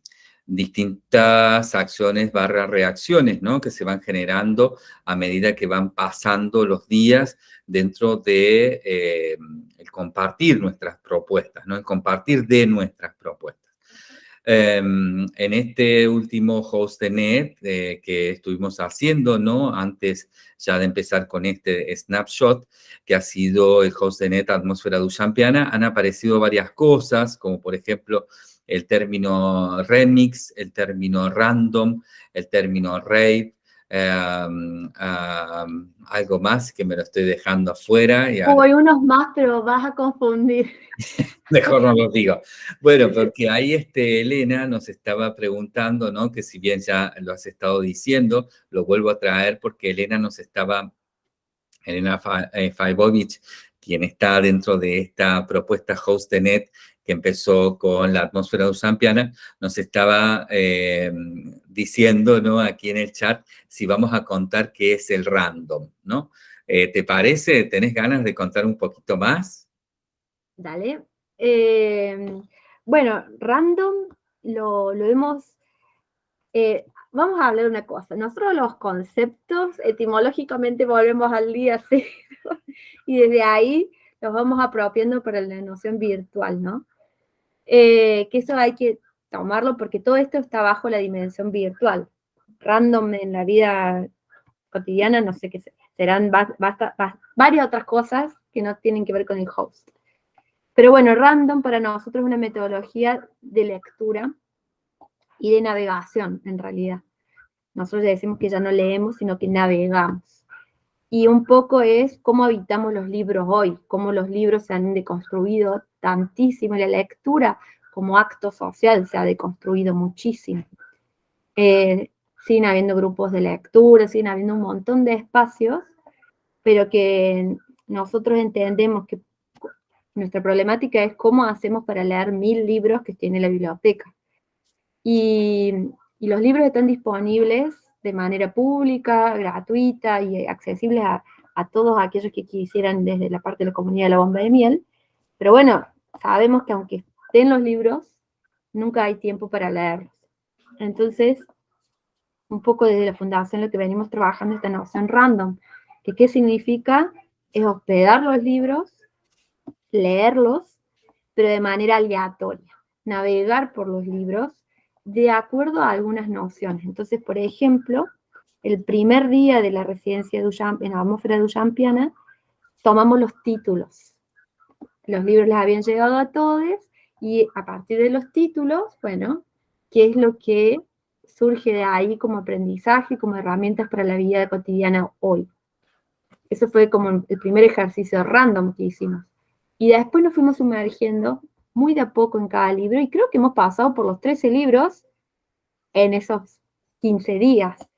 distintas acciones barra reacciones, ¿no? Que se van generando a medida que van pasando los días dentro de eh, compartir nuestras propuestas, ¿no? El compartir de nuestras propuestas. Em, en este último host de net eh, que estuvimos haciendo, ¿no? Antes ya de empezar con este snapshot, que ha sido el host de net Atmósfera Duchampiana, han aparecido varias cosas, como por ejemplo, el término remix, el término random, el término rave, em, algo más que me lo estoy dejando afuera. Y Hay unos más, pero vas a confundir. Mejor no lo digo. Bueno, porque ahí este, Elena nos estaba preguntando, ¿no? Que si bien ya lo has estado diciendo, lo vuelvo a traer porque Elena nos estaba, Elena Faibovich, quien está dentro de esta propuesta HostNet, que empezó con la atmósfera usampiana, nos estaba eh, diciendo ¿no? aquí en el chat si vamos a contar qué es el random, ¿no? Eh, ¿Te parece? ¿Tenés ganas de contar un poquito más? Dale. Eh, bueno, random lo, lo hemos... vamos a hablar de una cosa. Nosotros los conceptos etimológicamente volvemos al día cero y desde ahí los vamos apropiando para la noción virtual, ¿no? Eh, que eso hay que tomarlo porque todo esto está bajo la dimensión virtual. Random en la vida cotidiana, no sé qué serán varias otras cosas que no tienen que ver con el host. Pero bueno, random para nosotros es una metodología de lectura y de navegación, en realidad. Nosotros decimos que ya no leemos, sino que navegamos. Y un poco es cómo habitamos los libros hoy, cómo los libros se han deconstruido tantísimo, la lectura como acto social se ha deconstruido muchísimo. Eh, siguen habiendo grupos de lectura, siguen habiendo un montón de espacios, pero que nosotros entendemos que nuestra problemática es cómo hacemos para leer mil libros que tiene la biblioteca. Y, los libros están disponibles de manera pública, gratuita y accesible a, todos aquellos que quisieran desde la parte de la comunidad de la bomba de miel. Pero bueno, sabemos que aunque estén los libros, nunca hay tiempo para leerlos. Entonces, un poco desde la fundación lo que venimos trabajando es esta noción random, que qué significa es hospedar los libros, leerlos, pero de manera aleatoria, navegar por los libros de acuerdo a algunas nociones. Entonces, por ejemplo, el primer día de la residencia en la atmósfera de Ullampiana, tomamos los títulos. Los libros les habían llegado a todos y a partir de los títulos, bueno, ¿qué es lo que surge de ahí como aprendizaje, como herramientas para la vida cotidiana hoy? Eso fue como el primer ejercicio random que hicimos. Y después nos fuimos sumergiendo muy de a poco en cada libro y creo que hemos pasado por los 13 libros en esos 15 días.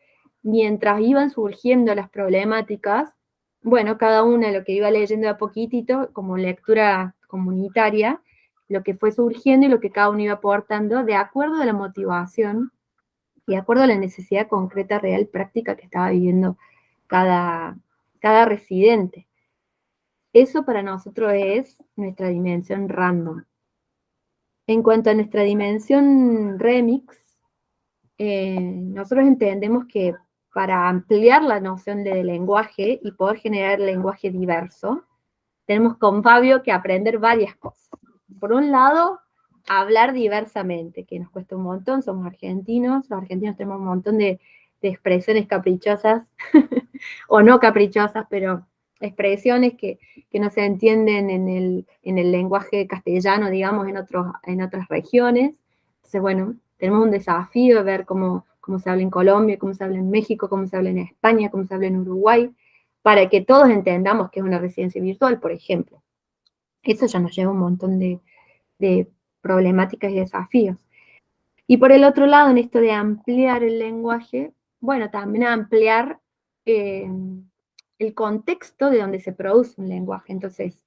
Mientras iban surgiendo las problemáticas, bueno, cada una lo que iba leyendo a poquitito, como lectura comunitaria, lo que fue surgiendo y lo que cada uno iba aportando de acuerdo a la motivación y de acuerdo a la necesidad concreta, real, práctica que estaba viviendo cada, cada residente. Eso para nosotros es nuestra dimensión random. En cuanto a nuestra dimensión remix, eh, nosotros entendemos que para ampliar la noción de lenguaje y poder generar lenguaje diverso, tenemos con Fabio que aprender varias cosas. Por un lado, hablar diversamente, que nos cuesta un montón, somos argentinos, los argentinos tenemos un montón de de expresiones caprichosas, o no caprichosas, pero expresiones que, no se entienden en el, en el, lenguaje castellano, digamos, en, otros, en otras regiones. Entonces, bueno, tenemos un desafío de ver cómo, cómo se habla en Colombia, cómo se habla en México, cómo se habla en España, cómo se habla en Uruguay, para que todos entendamos que es una residencia virtual, por ejemplo. Eso ya nos lleva un montón de, de problemáticas y desafíos. Y por el otro lado, en esto de ampliar el lenguaje, bueno, también ampliar eh, el contexto de donde se produce un lenguaje. Entonces,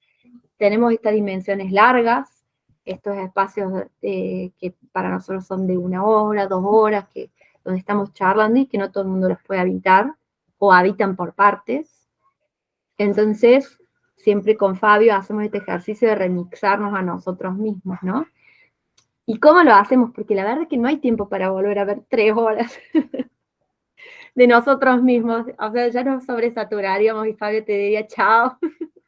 tenemos estas dimensiones largas, estos espacios eh, que para nosotros son de una hora, dos horas, que, donde estamos charlando y que no todo el mundo los puede habitar, o habitan por partes. Entonces, siempre con Fabio hacemos este ejercicio de remixarnos a nosotros mismos, ¿no? ¿Y cómo lo hacemos? Porque la verdad es que no hay tiempo para volver a ver tres horas. de nosotros mismos. O sea, ya nos sobresaturaríamos y Fabio te diría chao.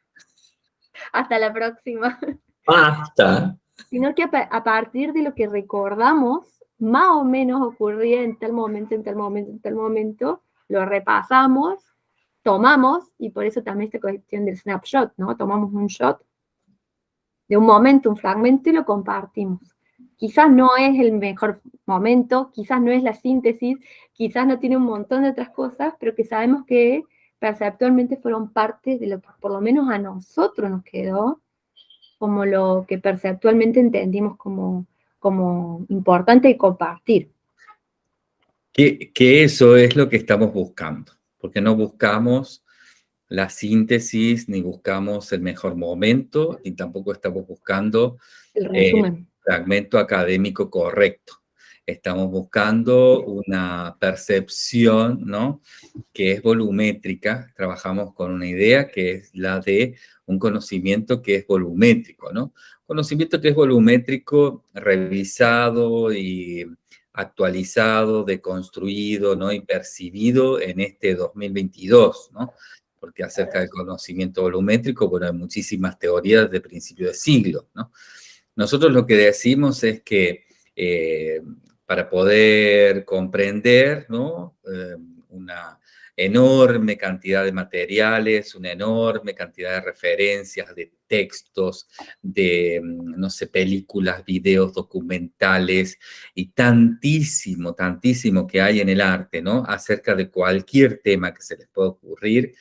Hasta la próxima. Basta. Sino que a, partir de lo que recordamos, más o menos ocurría en tal momento, en tal momento, en tal momento, lo repasamos, tomamos, y por eso también esta cuestión del snapshot, ¿no? Tomamos un shot de un momento, un fragmento, y lo compartimos quizás no es el mejor momento, quizás no es la síntesis, quizás no tiene un montón de otras cosas, pero que sabemos que perceptualmente fueron parte de lo que por lo menos a nosotros nos quedó, como lo que perceptualmente entendimos como, como importante y compartir. Que, que eso es lo que estamos buscando, porque no buscamos la síntesis, ni buscamos el mejor momento, ni tampoco estamos buscando el resumen fragmento académico correcto. Estamos buscando una percepción, ¿no? Que es volumétrica. Trabajamos con una idea que es la de un conocimiento que es volumétrico, ¿no? Conocimiento que es volumétrico, revisado y actualizado, deconstruido, ¿no? Y percibido en este 2022, ¿no? Porque acerca del conocimiento volumétrico, bueno, hay muchísimas teorías de principio de siglo, ¿no? Nosotros lo que decimos es que eh, para poder comprender eh, una enorme cantidad de materiales, una enorme cantidad de referencias, de textos, de, no sé, películas, videos, documentales, y tantísimo, tantísimo que hay en el arte, ¿no? Acerca de cualquier tema que se les pueda ocurrir,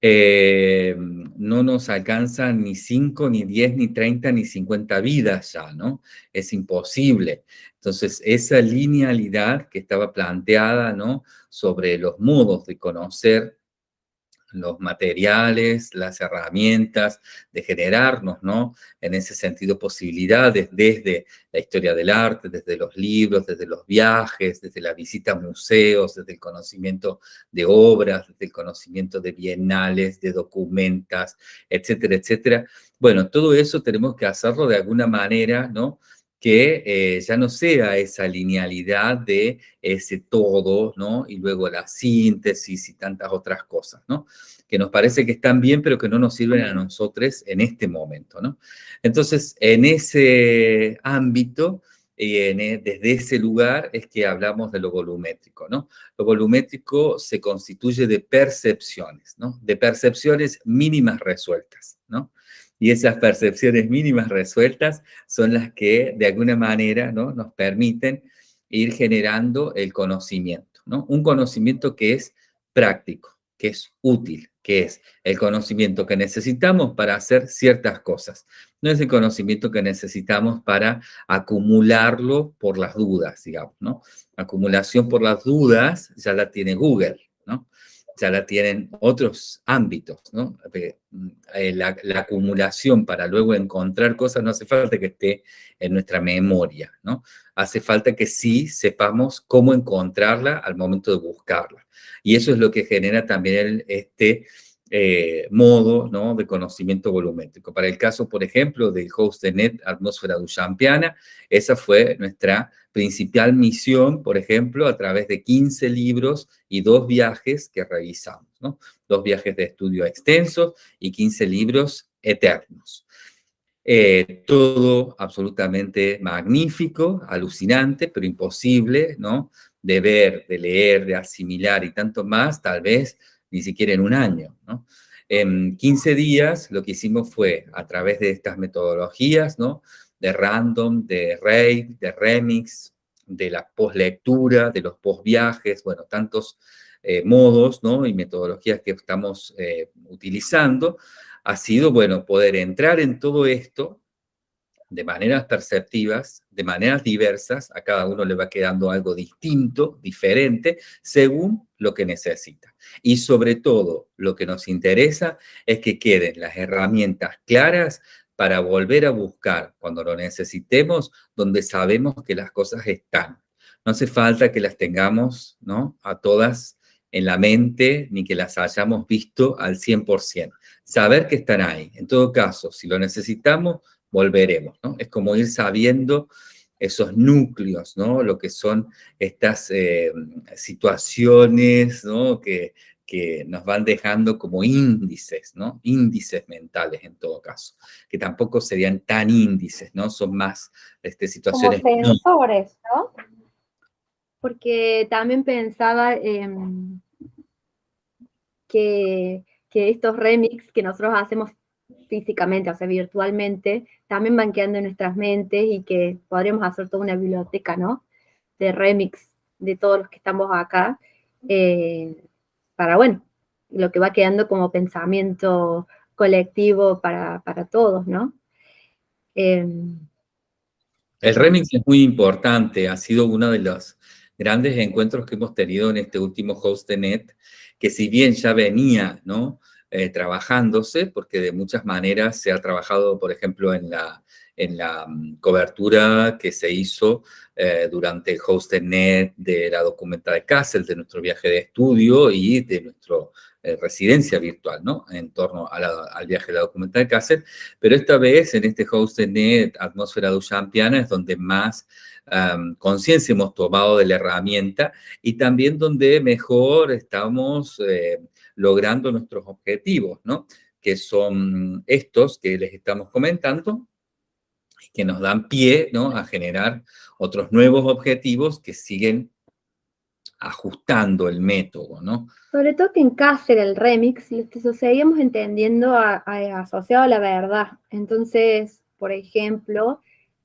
eh, no nos alcanzan ni 5, ni 10, ni 30, ni 50 vidas ya, ¿no? Es imposible. Entonces, esa linealidad que estaba planteada, ¿no? Sobre los modos de conocer los materiales, las herramientas, de generarnos, ¿no? En ese sentido, posibilidades desde la historia del arte, desde los libros, desde los viajes, desde la visita a museos, desde el conocimiento de obras, desde el conocimiento de bienales, de documentas, etcétera, etcétera. Bueno, todo eso tenemos que hacerlo de alguna manera, ¿no? Que eh, ya no sea esa linealidad de ese todo, ¿no? Y luego la síntesis y tantas otras cosas, ¿no? Que nos parece que están bien, pero que no nos sirven a nosotros en este momento, ¿no? Entonces, en ese ámbito, e, desde ese lugar es que hablamos de lo volumétrico, ¿no? Lo volumétrico se constituye de percepciones, ¿no? De percepciones mínimas resueltas, ¿no? Y esas percepciones mínimas resueltas son las que de alguna manera ¿no? nos permiten ir generando el conocimiento. ¿no? Un conocimiento que es práctico, que es útil, que es el conocimiento que necesitamos para hacer ciertas cosas. No es el conocimiento que necesitamos para acumularlo por las dudas, digamos, ¿no? Acumulación por las dudas ya la tiene Google, ¿no? Ya la tienen otros ámbitos, ¿no? Eh, la, acumulación para luego encontrar cosas no hace falta que esté en nuestra memoria, ¿no? Hace falta que sí sepamos cómo encontrarla al momento de buscarla. Y eso es lo que genera también este eh, modo de conocimiento volumétrico. Para el caso, por ejemplo, del host de NET Atmósfera Duchampiana, esa fue nuestra principal misión, por ejemplo, a través de 15 libros y dos viajes que revisamos. Dos viajes de estudio extensos y 15 libros eternos. Eh, todo absolutamente magnífico, alucinante, pero imposible, ¿no? De ver, de leer, de asimilar y tanto más, tal vez ni siquiera en un año. ¿no? En 15 días lo que hicimos fue, a través de estas metodologías, ¿no? de random, de rave, de remix, de la postlectura, de los postviajes, bueno, tantos eh, modos y metodologías que estamos eh, utilizando, ha sido, bueno, poder entrar en todo esto de maneras perceptivas, de maneras diversas, a cada uno le va quedando algo distinto, diferente, según lo que necesita. Y sobre todo, lo que nos interesa es que queden las herramientas claras para volver a buscar cuando lo necesitemos, donde sabemos que las cosas están. No hace falta que las tengamos ¿no? a todas en la mente, ni que las hayamos visto al 100%. Saber que están ahí. En todo caso, si lo necesitamos, volveremos, ¿no? Es como ir sabiendo esos núcleos, ¿no? Lo que son estas eh, situaciones, ¿no? Que, que nos van dejando como índices, ¿no? Índices mentales en todo caso, que tampoco serían tan índices, ¿no? Son más este, situaciones... Como sensores, ¿no? Porque también pensaba que, que estos remix que nosotros hacemos físicamente, o sea, virtualmente, también van quedando en nuestras mentes y que podríamos hacer toda una biblioteca, ¿no? De remix de todos los que estamos acá, eh, para, bueno, lo que va quedando como pensamiento colectivo para, todos, ¿no? Em, el remix es muy importante, ha sido uno de los grandes encuentros que hemos tenido en este último host de net, que si bien ya venía, ¿no? Eh, trabajándose, porque de muchas maneras se ha trabajado, por ejemplo, en la, en la mm, cobertura que se hizo eh, durante el HostNet de la documenta de Kassel, de nuestro viaje de estudio y de nuestra eh, residencia virtual, ¿no? En torno al viaje de la documenta de Kassel. Pero esta vez, en este HostNet Atmósfera Duchampiana, es donde más conciencia hemos tomado de la herramienta y también donde mejor estamos logrando nuestros objetivos, ¿no? Que son estos que les estamos comentando, que nos dan pie, ¿no? A generar otros nuevos objetivos que siguen ajustando el método, ¿no? Sobre todo que en Cáceres, el remix, lo seguíamos entendiendo asociado a la verdad. Entonces, por ejemplo,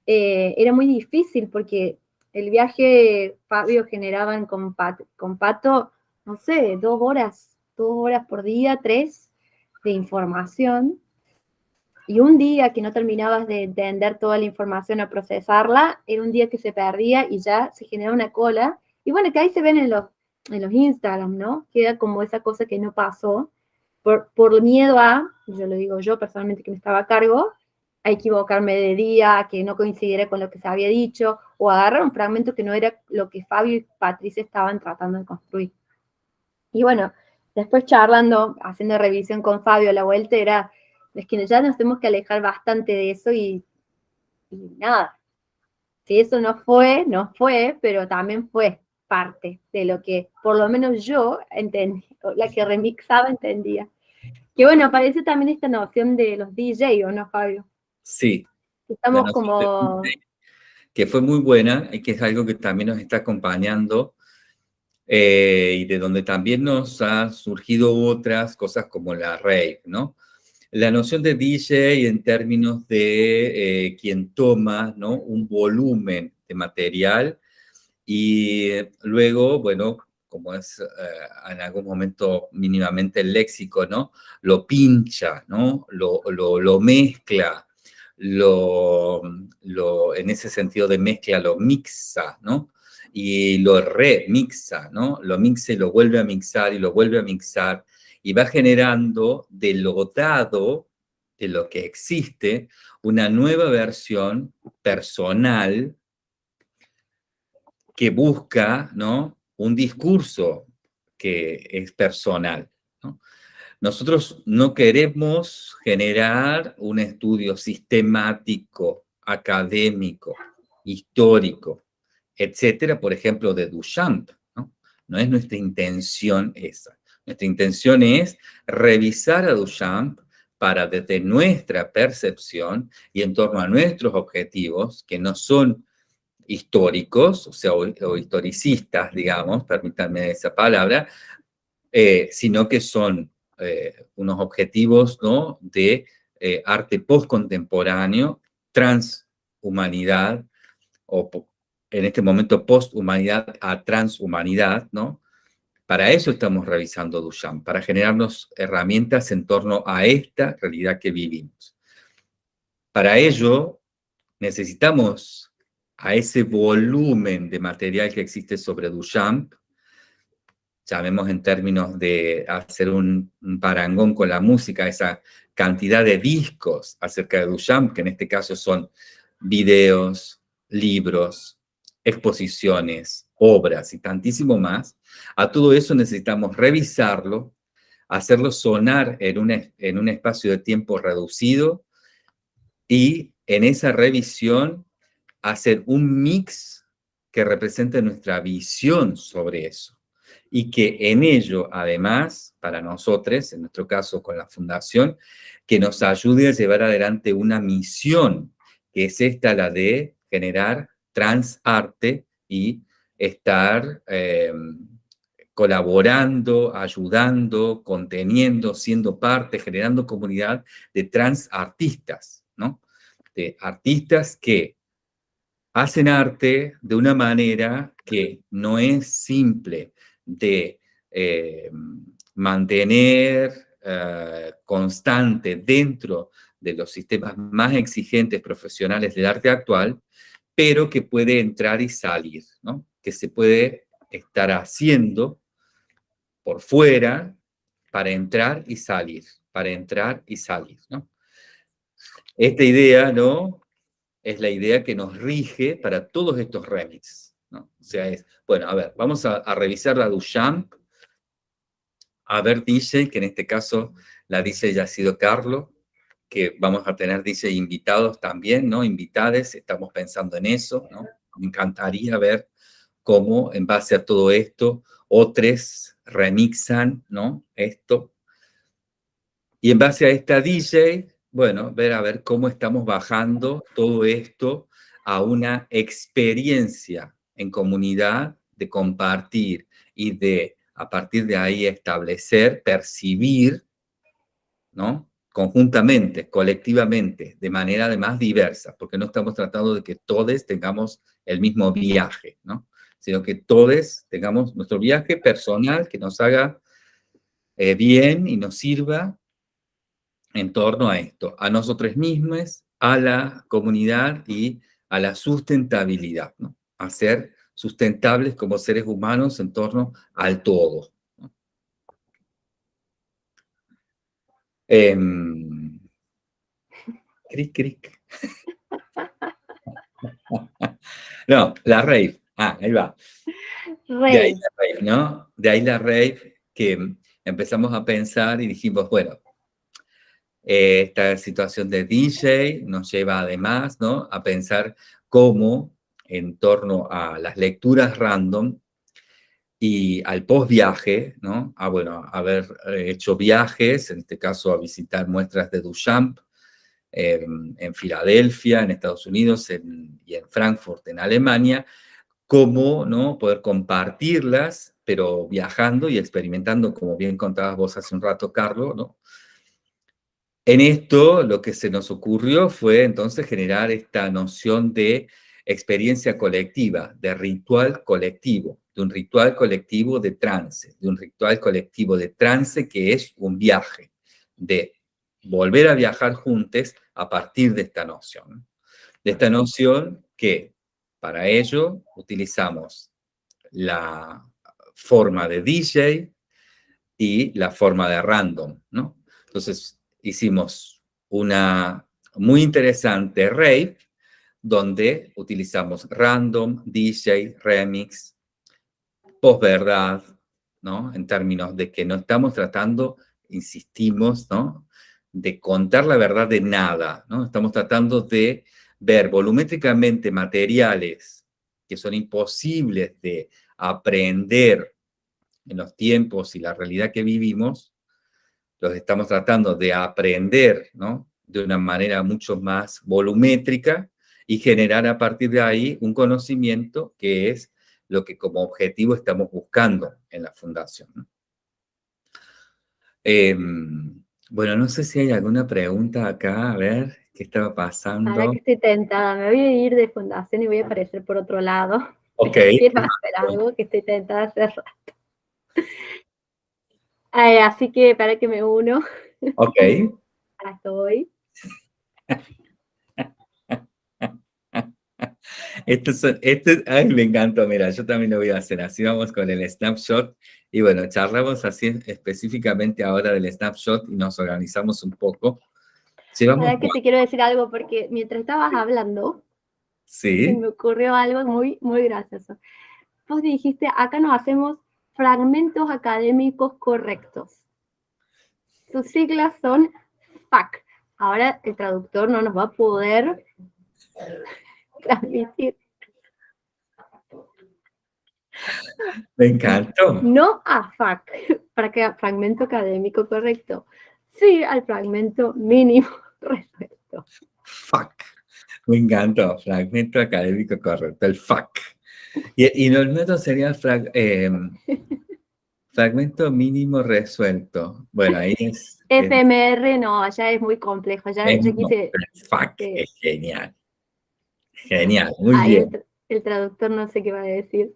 eh, era muy difícil porque el viaje Fabio generaban con, Pato, no sé, dos horas dos horas por día, tres, de información, y un día que no terminabas de entender toda la información o procesarla, era un día que se perdía y ya se genera una cola. Y bueno, que ahí se ven en los, en los Instagram, ¿no? Queda como esa cosa que no pasó. por, por miedo a, yo lo digo yo personalmente que me estaba a cargo, a equivocarme de día, que no coincidiera con lo que se había dicho, o agarrar un fragmento que no era lo que Fabio y Patricia estaban tratando de construir. Y bueno, después charlando, haciendo revisión con Fabio a la vuelta, era, es que ya nos tenemos que alejar bastante de eso y, y nada. Si eso no fue, no fue, pero también fue parte de lo que por lo menos yo entendí, la que remixaba entendía. Que bueno, aparece también esta noción de los DJ, ¿o no, Fabio? Sí. Estamos como... Que fue muy buena y que es algo que también nos está acompañando eh, y de donde también nos ha surgido otras cosas como la rave, ¿no? La noción de DJ en términos de eh, quien toma, ¿no? Un volumen de material y luego, bueno, como es eh, en algún momento mínimamente el léxico, ¿no? Lo pincha, ¿no? Lo, lo, lo mezcla, lo, lo, en ese sentido de mezcla, lo mixa, ¿no? Y lo remixa, ¿no? Lo mixa y lo vuelve a mixar y lo vuelve a mixar y va generando de lo dado, de lo que existe, una nueva versión personal que busca, ¿no? Un discurso que es personal, ¿no? Nosotros no queremos generar un estudio sistemático, académico, histórico, etcétera, por ejemplo, de Duchamp. ¿no? es nuestra intención esa. Nuestra intención es revisar a Duchamp para desde nuestra percepción y en torno a nuestros objetivos, que no son históricos, o sea, o, historicistas, digamos, permítanme esa palabra, eh, sino que son eh, unos objetivos ¿no? de eh, arte postcontemporáneo, transhumanidad, o en este momento posthumanidad a transhumanidad, ¿no? Para eso estamos revisando Duchamp, para generarnos herramientas en torno a esta realidad que vivimos. Para ello, necesitamos a ese volumen de material que existe sobre Duchamp, llamemos en términos de hacer un, parangón con la música, esa cantidad de discos acerca de Duchamp, que en este caso son videos, libros, exposiciones, obras y tantísimo más, a todo eso necesitamos revisarlo, hacerlo sonar en un, en un espacio de tiempo reducido y en esa revisión hacer un mix que represente nuestra visión sobre eso. Y que en ello, además, para nosotros, en nuestro caso con la Fundación, que nos ayude a llevar adelante una misión, que es esta la de generar transarte y estar em, colaborando, ayudando, conteniendo, siendo parte, generando comunidad de transartistas, ¿no? De artistas que hacen arte de una manera que no es simple, de eh, mantener eh, constante dentro de los sistemas más exigentes profesionales del arte actual, pero que puede entrar y salir, ¿no? que se puede estar haciendo por fuera para entrar y salir, para entrar y salir. ¿no? Esta idea ¿no? es la idea que nos rige para todos estos remixes. O sea, es, bueno, a ver, vamos a, revisar la Duchamp, a ver DJ, que en este caso la DJ ya ha sido Carlos, que vamos a tener DJ invitados también, ¿no? Invitades, estamos pensando en eso, ¿no? Me encantaría ver cómo en base a todo esto otros remixan, ¿no? Esto. Y en base a esta DJ, bueno, ver a ver cómo estamos bajando todo esto a una experiencia en comunidad, de compartir y de a partir de ahí establecer, percibir, ¿no? Conjuntamente, colectivamente, de manera además diversa, porque no estamos tratando de que todos tengamos el mismo viaje, ¿no? Sino que todos tengamos nuestro viaje personal que nos haga eh, bien y nos sirva en torno a esto, a nosotros mismos, a la comunidad y a la sustentabilidad, ¿no? a ser sustentables como seres humanos en torno al todo. Em, cric, cric. no, la rave. Ah, ahí va. De ahí la rave, ¿no? De ahí la rave que empezamos a pensar y dijimos, bueno, esta situación de DJ nos lleva además, ¿no? A pensar cómo en torno a las lecturas random y al post-viaje, ¿no? A, bueno, haber eh, hecho viajes, en este caso a visitar muestras de Duchamp en Filadelfia, en Estados Unidos, y en Frankfurt, en Alemania, cómo, ¿no? Poder compartirlas, pero viajando y experimentando, como bien contabas vos hace un rato, Carlos, ¿no? En esto, lo que se nos ocurrió fue entonces generar esta noción de experiencia colectiva, de ritual colectivo, de un ritual colectivo de trance, de un ritual colectivo de trance que es un viaje, de volver a viajar juntos a partir de esta noción. De esta noción que para ello utilizamos la forma de DJ y la forma de random, ¿no? Entonces hicimos una muy interesante rave donde utilizamos random, DJ, remix, posverdad, ¿no? En términos de que no estamos tratando, insistimos, ¿no? De contar la verdad de nada, ¿no? Estamos tratando de ver volumétricamente materiales que son imposibles de aprender en los tiempos y la realidad que vivimos, los estamos tratando de aprender, ¿no? De una manera mucho más volumétrica y generar a partir de ahí un conocimiento que es lo que como objetivo estamos buscando en la fundación. Em, bueno, no sé si hay alguna pregunta acá, a ver, ¿qué estaba pasando? Ahora que estoy tentada, me voy a ir de fundación y voy a aparecer por otro lado. Ok. Quiero hacer algo que estoy tentada hace rato. así que para que me uno. Ok. estoy. Esto, este, ay, me encantó, mira, yo también lo voy a hacer, así vamos con el snapshot, y bueno, charlamos así específicamente ahora del snapshot y nos organizamos un poco. Llevamos... que te quiero decir algo, porque mientras estabas hablando, ¿Sí? me ocurrió algo muy, muy gracioso. Vos dijiste, acá nos hacemos fragmentos académicos correctos. Sus siglas son FAC. Ahora el traductor no nos va a poder transmitir. Me encantó. No a FAC, para que fragmento académico correcto. Sí, al fragmento mínimo resuelto. FAC. Me encantó. Fragmento académico correcto, el FAC. Y, y el sería el em, fragmento mínimo resuelto. Bueno, ahí es... FMR no, allá es muy complejo. Ya, quise... FAC es genial. Genial, muy bien. El, traductor no sé qué va a decir.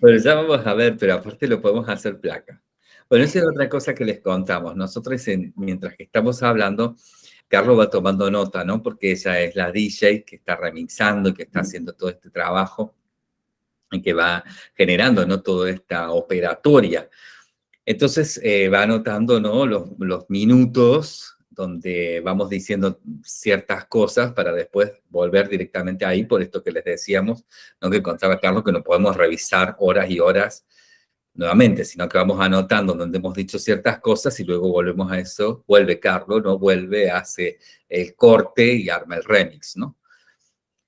Bueno, ya vamos a ver, pero aparte lo podemos hacer placa. Bueno, esa es otra cosa que les contamos. Nosotros, mientras que estamos hablando, Carlos va tomando nota, ¿no? Porque ella es la DJ que está remixando, que está haciendo todo este trabajo y que va generando, ¿no? Toda esta operatoria. Entonces, eh, va anotando, ¿no? Los, los minutos donde vamos diciendo ciertas cosas para después volver directamente ahí, por esto que les decíamos, no que contaba Carlos que no podemos revisar horas y horas nuevamente, sino que vamos anotando donde hemos dicho ciertas cosas y luego volvemos a eso, vuelve Carlos, ¿no? Vuelve, hace el corte y arma el remix, ¿no?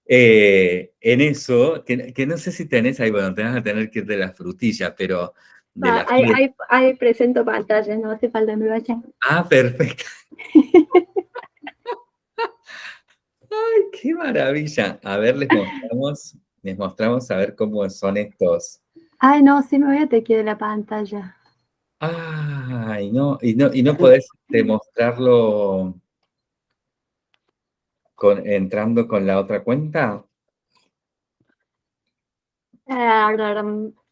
Eh, en eso, que, no sé si tenés ahí, bueno, te vas a tener que ir de la frutilla, pero Ah, ahí, presento pantallas, no hace falta me vaya. Ah, perfecto. Ay, qué maravilla. A ver, les mostramos, les mostramos a ver cómo son estos. Ay, no, sí me voy a te de la pantalla. Ay, no, y no, y no podés demostrarlo con, entrando con la otra cuenta.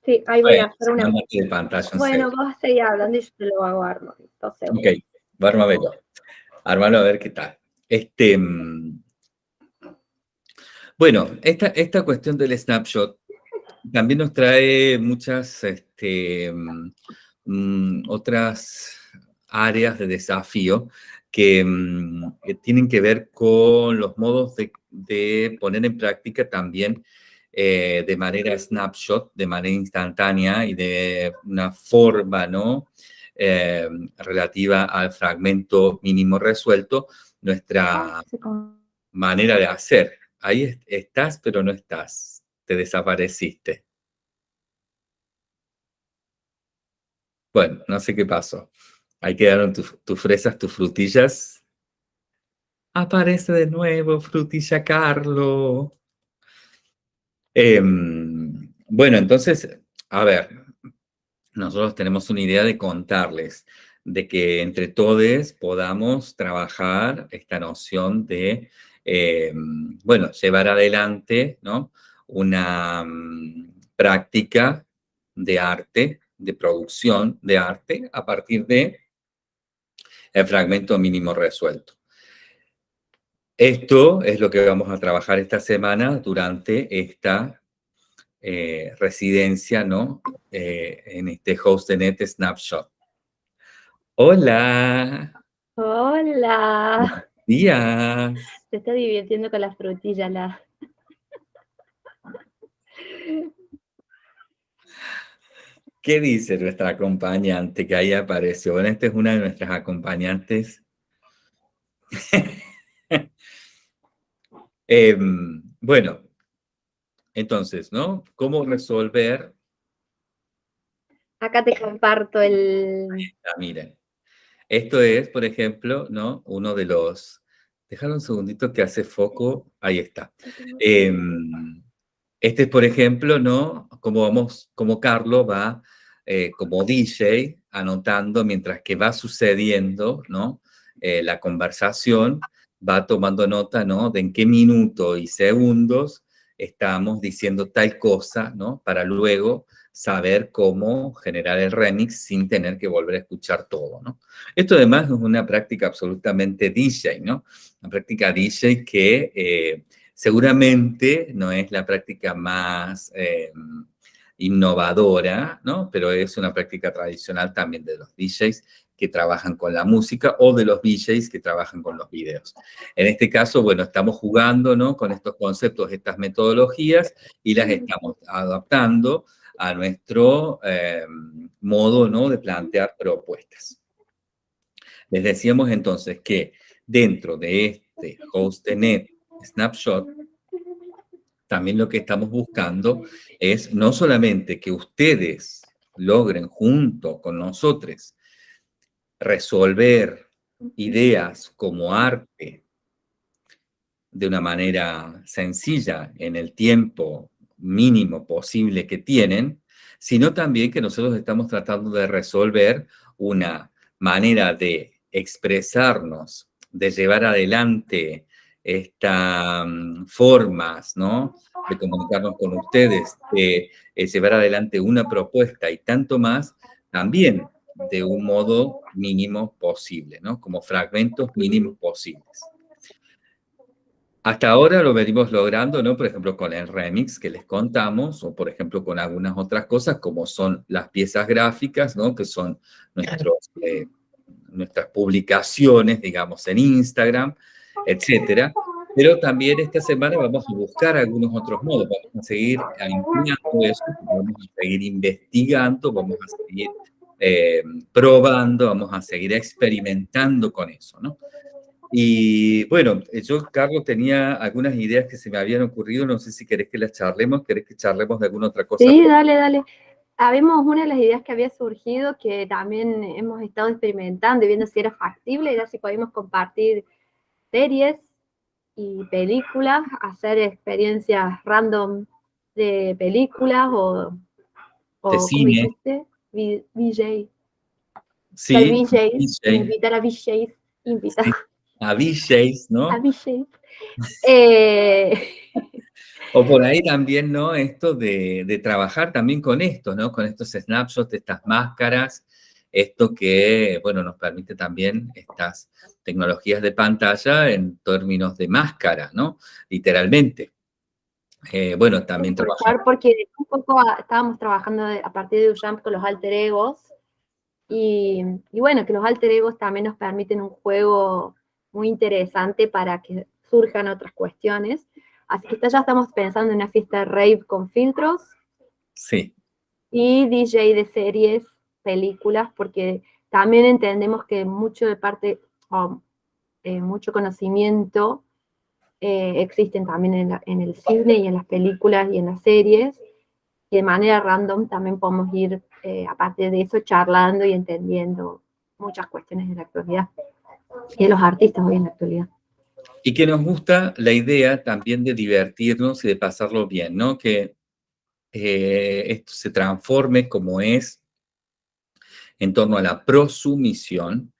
Sí, ahí voy a hacer una. bueno, vos seguís hablando y yo te lo hago armo. Entonces, ok, vamos a verlo. Armalo a ver qué tal. Este, mm, bueno, esta, esta cuestión del snapshot también nos trae muchas este, mm, mm, otras áreas de desafío que, mm, tienen que ver con los modos de, poner en práctica también eh, de manera snapshot, de manera instantánea y de una forma, ¿no? Eh, relativa al fragmento mínimo resuelto, nuestra ah, manera de hacer. Ahí estás, pero no estás. Te desapareciste. Bueno, no sé qué pasó. Ahí quedaron tus fresas, tus frutillas. Aparece de nuevo, frutilla Carlo. Em, bueno, entonces, a ver, nosotros tenemos una idea de contarles, de que entre todos podamos trabajar esta noción de, em, bueno, llevar adelante, ¿no? Una mm, práctica de arte, de producción de arte a partir de el fragmento mínimo resuelto. Esto es lo que vamos a trabajar esta semana durante esta eh, residencia, ¿no? Eh, en este HostNet Snapshot. Hola. Hola. Buenos días. Se está divirtiendo con las frutillas, la... ¿Qué dice nuestra acompañante que ahí apareció? Bueno, esta es una de nuestras acompañantes. Em, bueno, entonces, ¿no? ¿Cómo resolver? Acá te comparto el... miren. Esto es, por ejemplo, ¿no? Uno de los... Déjalo un segundito que hace foco. Ahí está. Este es, por ejemplo, ¿no? Como vamos, como Carlos va eh, como DJ anotando mientras que va sucediendo, ¿no? Eh, la conversación, va tomando nota, ¿no? De en qué minuto y segundos estamos diciendo tal cosa, ¿no? Para luego saber cómo generar el remix sin tener que volver a escuchar todo, ¿no? Esto además es una práctica absolutamente DJ, ¿no? Una práctica DJ que eh, seguramente no es la práctica más eh, innovadora, ¿no? Pero es una práctica tradicional también de los DJs que trabajan con la música o de los DJs que trabajan con los videos. En este caso, bueno, estamos jugando, ¿no? Con estos conceptos, estas metodologías y las estamos adaptando a nuestro eh, modo, ¿no? De plantear propuestas. Les decíamos entonces que dentro de este HostNet Snapshot, también lo que estamos buscando es no solamente que ustedes logren junto con nosotros resolver ideas como arte de una manera sencilla en el tiempo mínimo posible que tienen, sino también que nosotros estamos tratando de resolver una manera de expresarnos, de llevar adelante estas mm, formas, ¿no? De comunicarnos con ustedes, de eh, llevar adelante una propuesta y tanto más, también de un modo mínimo posible, ¿no? Como fragmentos mínimos posibles. Hasta ahora lo venimos logrando, ¿no? Por ejemplo, con el remix que les contamos, o por ejemplo con algunas otras cosas, como son las piezas gráficas, ¿no? Que son nuestros, eh, nuestras publicaciones, digamos, en Instagram, etcétera. Pero también esta semana vamos a buscar algunos otros modos, vamos a seguir ampliando eso, vamos a seguir investigando, vamos a seguir eh, probando, vamos a seguir experimentando con eso, ¿no? Y bueno, yo, Carlos, tenía algunas ideas que se me habían ocurrido, no sé si querés que las charlemos, querés que charlemos de alguna otra cosa. Sí, dale, dale. Habemos una de las ideas que había surgido, que también hemos estado experimentando y viendo si era factible, era si podíamos compartir series y películas, hacer experiencias random de películas o, de cine. VJ. Sí, invitar a VJs, invitar. A VJs, ¿no? A VJs. Eh, o por ahí también, ¿no? Esto de, de, trabajar también con esto, ¿no? Con estos snapshots, estas máscaras, esto que, bueno, nos permite también estas tecnologías de pantalla en términos de máscara, ¿no? Literalmente. Eh, bueno, también trabajar. Porque un poco estábamos trabajando a partir de Ujamp con los alter egos Y, bueno, que los alter egos también nos permiten un juego muy interesante para que surjan otras cuestiones. Así que ya estamos pensando en una fiesta rave con filtros. Sí. Y DJ de series, películas, porque también entendemos que mucho de parte, eh, mucho conocimiento eh, existen también en, en, el cine y en las películas y en las series, y de manera random también podemos ir, eh, aparte de eso, charlando y entendiendo muchas cuestiones de la actualidad y de los artistas hoy en la actualidad. Y que nos gusta la idea también de divertirnos y de pasarlo bien, ¿no? Que eh, esto se transforme como es en torno a la prosumisión,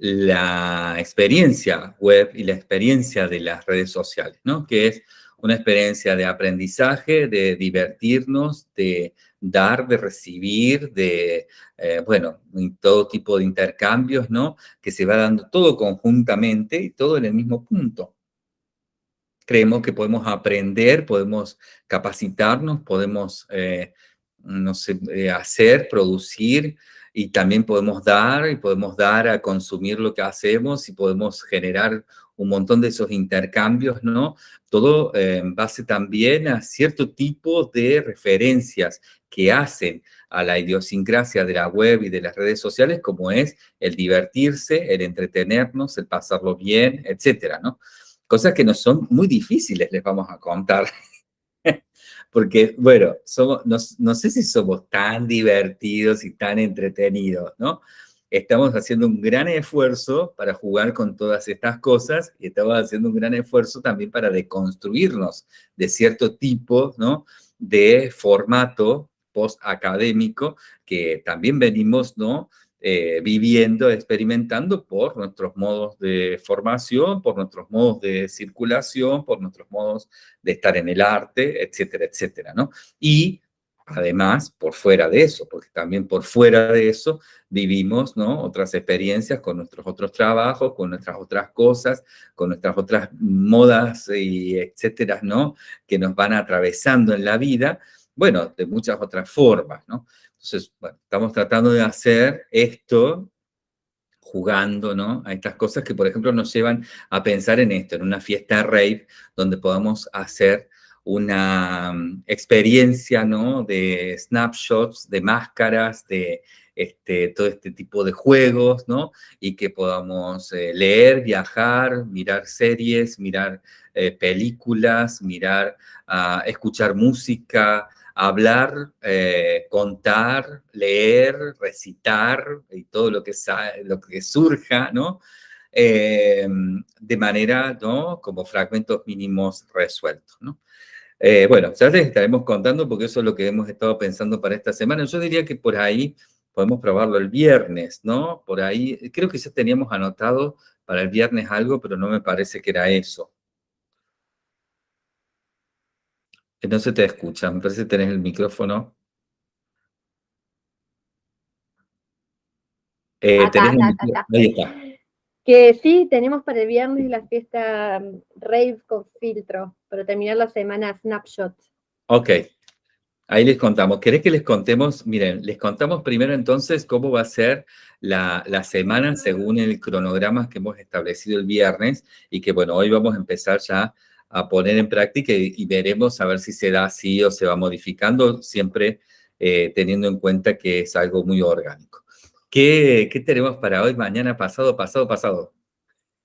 la experiencia web y la experiencia de las redes sociales, ¿no? Que es una experiencia de aprendizaje, de divertirnos, de dar, de recibir, de, eh, bueno, todo tipo de intercambios, ¿no? Que se va dando todo conjuntamente y todo en el mismo punto. Creemos que podemos aprender, podemos capacitarnos, podemos, eh, no sé, eh, hacer, producir, y también podemos dar, y podemos dar a consumir lo que hacemos, y podemos generar un montón de esos intercambios, ¿no? Todo en base también a cierto tipo de referencias que hacen a la idiosincrasia de la web y de las redes sociales, como es el divertirse, el entretenernos, el pasarlo bien, etcétera, ¿no? Cosas que no son muy difíciles, les vamos a contar. Porque, bueno, somos, no, no sé si somos tan divertidos y tan entretenidos, ¿no? estamos haciendo un gran esfuerzo para jugar con todas estas cosas y estamos haciendo un gran esfuerzo también para deconstruirnos de cierto tipo ¿no? de formato post-académico que también venimos ¿no? Eh, viviendo, experimentando por nuestros modos de formación, por nuestros modos de circulación, por nuestros modos de estar en el arte, etcétera, etcétera, ¿no? Y además, por fuera de eso, porque también por fuera de eso vivimos ¿no? otras experiencias con nuestros otros trabajos, con nuestras otras cosas, con nuestras otras modas y etcétera, ¿no? Que nos van atravesando en la vida, bueno, de muchas otras formas, ¿no? Entonces, bueno, estamos tratando de hacer esto jugando, ¿no? A estas cosas que, por ejemplo, nos llevan a pensar en esto, en una fiesta rave, donde podamos hacer una mm, experiencia. De snapshots, de máscaras, de este, todo este tipo de juegos, ¿no? Y que podamos eh, leer, viajar, mirar series, mirar eh, películas, mirar, uh, escuchar música, hablar, eh, contar, leer, recitar y todo lo que, lo que surja, ¿no? de manera, ¿no? Como fragmentos mínimos resueltos, ¿no? Eh, bueno, ya les estaremos contando porque eso es lo que hemos estado pensando para esta semana. Yo diría que por ahí podemos probarlo el viernes, ¿no? Por ahí, creo que ya teníamos anotado para el viernes algo, pero no me parece que era eso. No se te escucha, me parece que tenés el micrófono. Eh, ahí está que sí, tenemos para el viernes la fiesta mm, rave con filtro, para terminar la semana snapshot. Ok, ahí les contamos. ¿Querés que les contemos? Miren, les contamos primero entonces cómo va a ser la, semana según el cronograma que hemos establecido el viernes y que, bueno, hoy vamos a empezar ya a poner en práctica y, veremos a ver si se da así o se va modificando, siempre eh, teniendo en cuenta que es algo muy orgánico. ¿Qué, tenemos para hoy, mañana, pasado, pasado, pasado?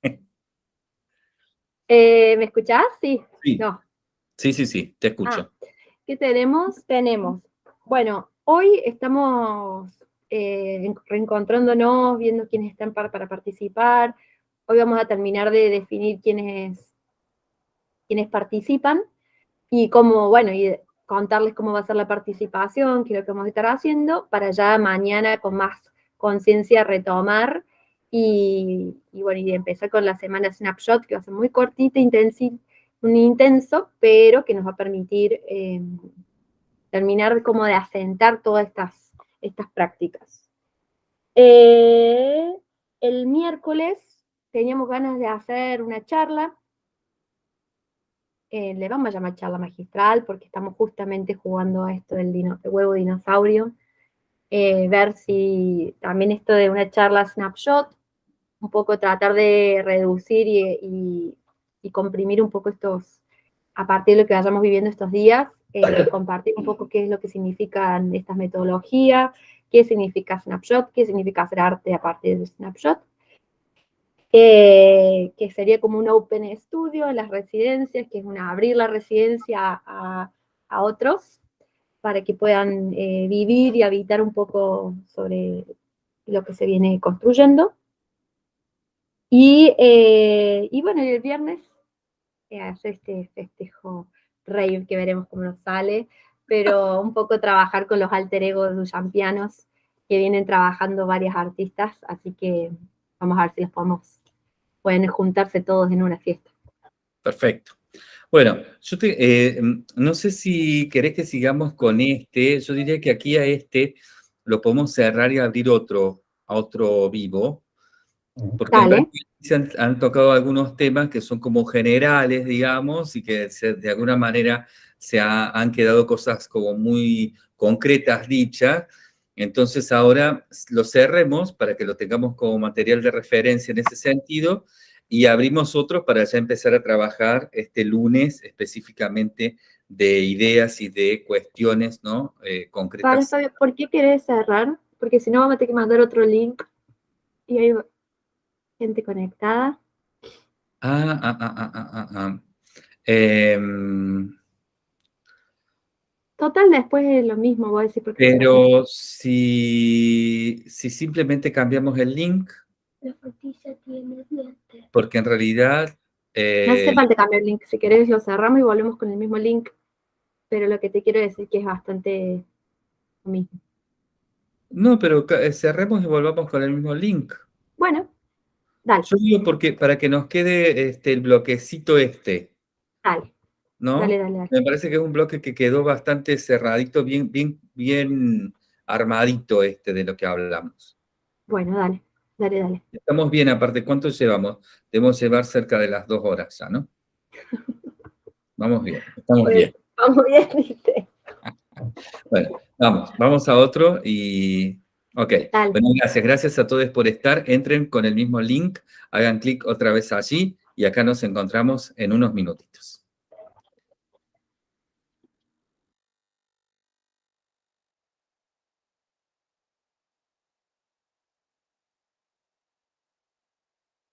Eh, ¿Me escuchás? Sí. Sí. No. sí, sí, sí, te escucho. Ah, ¿Qué tenemos? Tenemos, bueno, hoy estamos eh, reencontrándonos, viendo quiénes están para, participar. Hoy vamos a terminar de definir quiénes, quiénes participan y cómo, bueno, y contarles cómo va a ser la participación, qué es lo que vamos a estar haciendo, para ya mañana con más conciencia retomar y, bueno, y empezar con la semana Snapshot, que va a ser muy cortita, un intenso, pero que nos va a permitir eh, terminar como de asentar todas estas, estas prácticas. Eh, el miércoles teníamos ganas de hacer una charla, eh, le vamos a llamar charla magistral porque estamos justamente jugando a esto del, del huevo dinosaurio, eh, ver si también esto de una charla snapshot, un poco tratar de reducir y, comprimir un poco estos, a partir de lo que vayamos viviendo estos días, eh, compartir un poco qué es lo que significan estas metodologías, qué significa snapshot, qué significa hacer arte a partir de snapshot, eh, que sería como un open studio en las residencias, que es una, abrir la residencia a, a otros, para que puedan eh, vivir y habitar un poco sobre lo que se viene construyendo. Y, eh, y bueno, el viernes eh, hace este festejo rave que veremos cómo nos sale, pero un poco trabajar con los alter egos champianos que vienen trabajando varias artistas, así que vamos a ver si los podemos, pueden juntarse todos en una fiesta. Perfecto. Bueno, yo eh, no sé si querés que sigamos con este, yo diría que aquí a este lo podemos cerrar y abrir otro, a otro vivo, porque se han, tocado algunos temas que son como generales, digamos, y que de alguna manera se han quedado cosas como muy concretas dichas, entonces ahora lo cerremos para que lo tengamos como material de referencia en ese sentido, y abrimos otros para ya empezar a trabajar este lunes específicamente de ideas y de cuestiones ¿no? Eh, concretas. ¿por qué quieres cerrar? Porque si no vamos a tener que mandar otro link y hay gente conectada. Ah, ah, ah, ah, ah, ah. ah. Total, después es lo mismo, voy a decir. Pero si, si simplemente cambiamos el link, la frutilla tiene dientes. Porque en realidad... no hace eh, falta cambiar el link. Si querés lo cerramos y volvemos con el mismo link. Pero lo que te quiero decir es que es bastante lo mismo. No, pero eh, cerremos y volvamos con el mismo link. Bueno, dale. Yo digo porque para que nos quede este, el bloquecito este. Dale. ¿No? Dale, dale, dale. Me parece que es un bloque que quedó bastante cerradito, bien, bien, bien armadito este de lo que hablamos. Bueno, dale. Dale, dale. Estamos bien, aparte, ¿cuánto llevamos? Debemos llevar cerca de las dos horas ya, ¿no? Vamos bien, estamos bien. Vamos bien, ¿viste? bueno, vamos, vamos a otro y... Ok, bueno, gracias, gracias a todos por estar. Entren con el mismo link, hagan clic otra vez allí y acá nos encontramos en unos minutitos.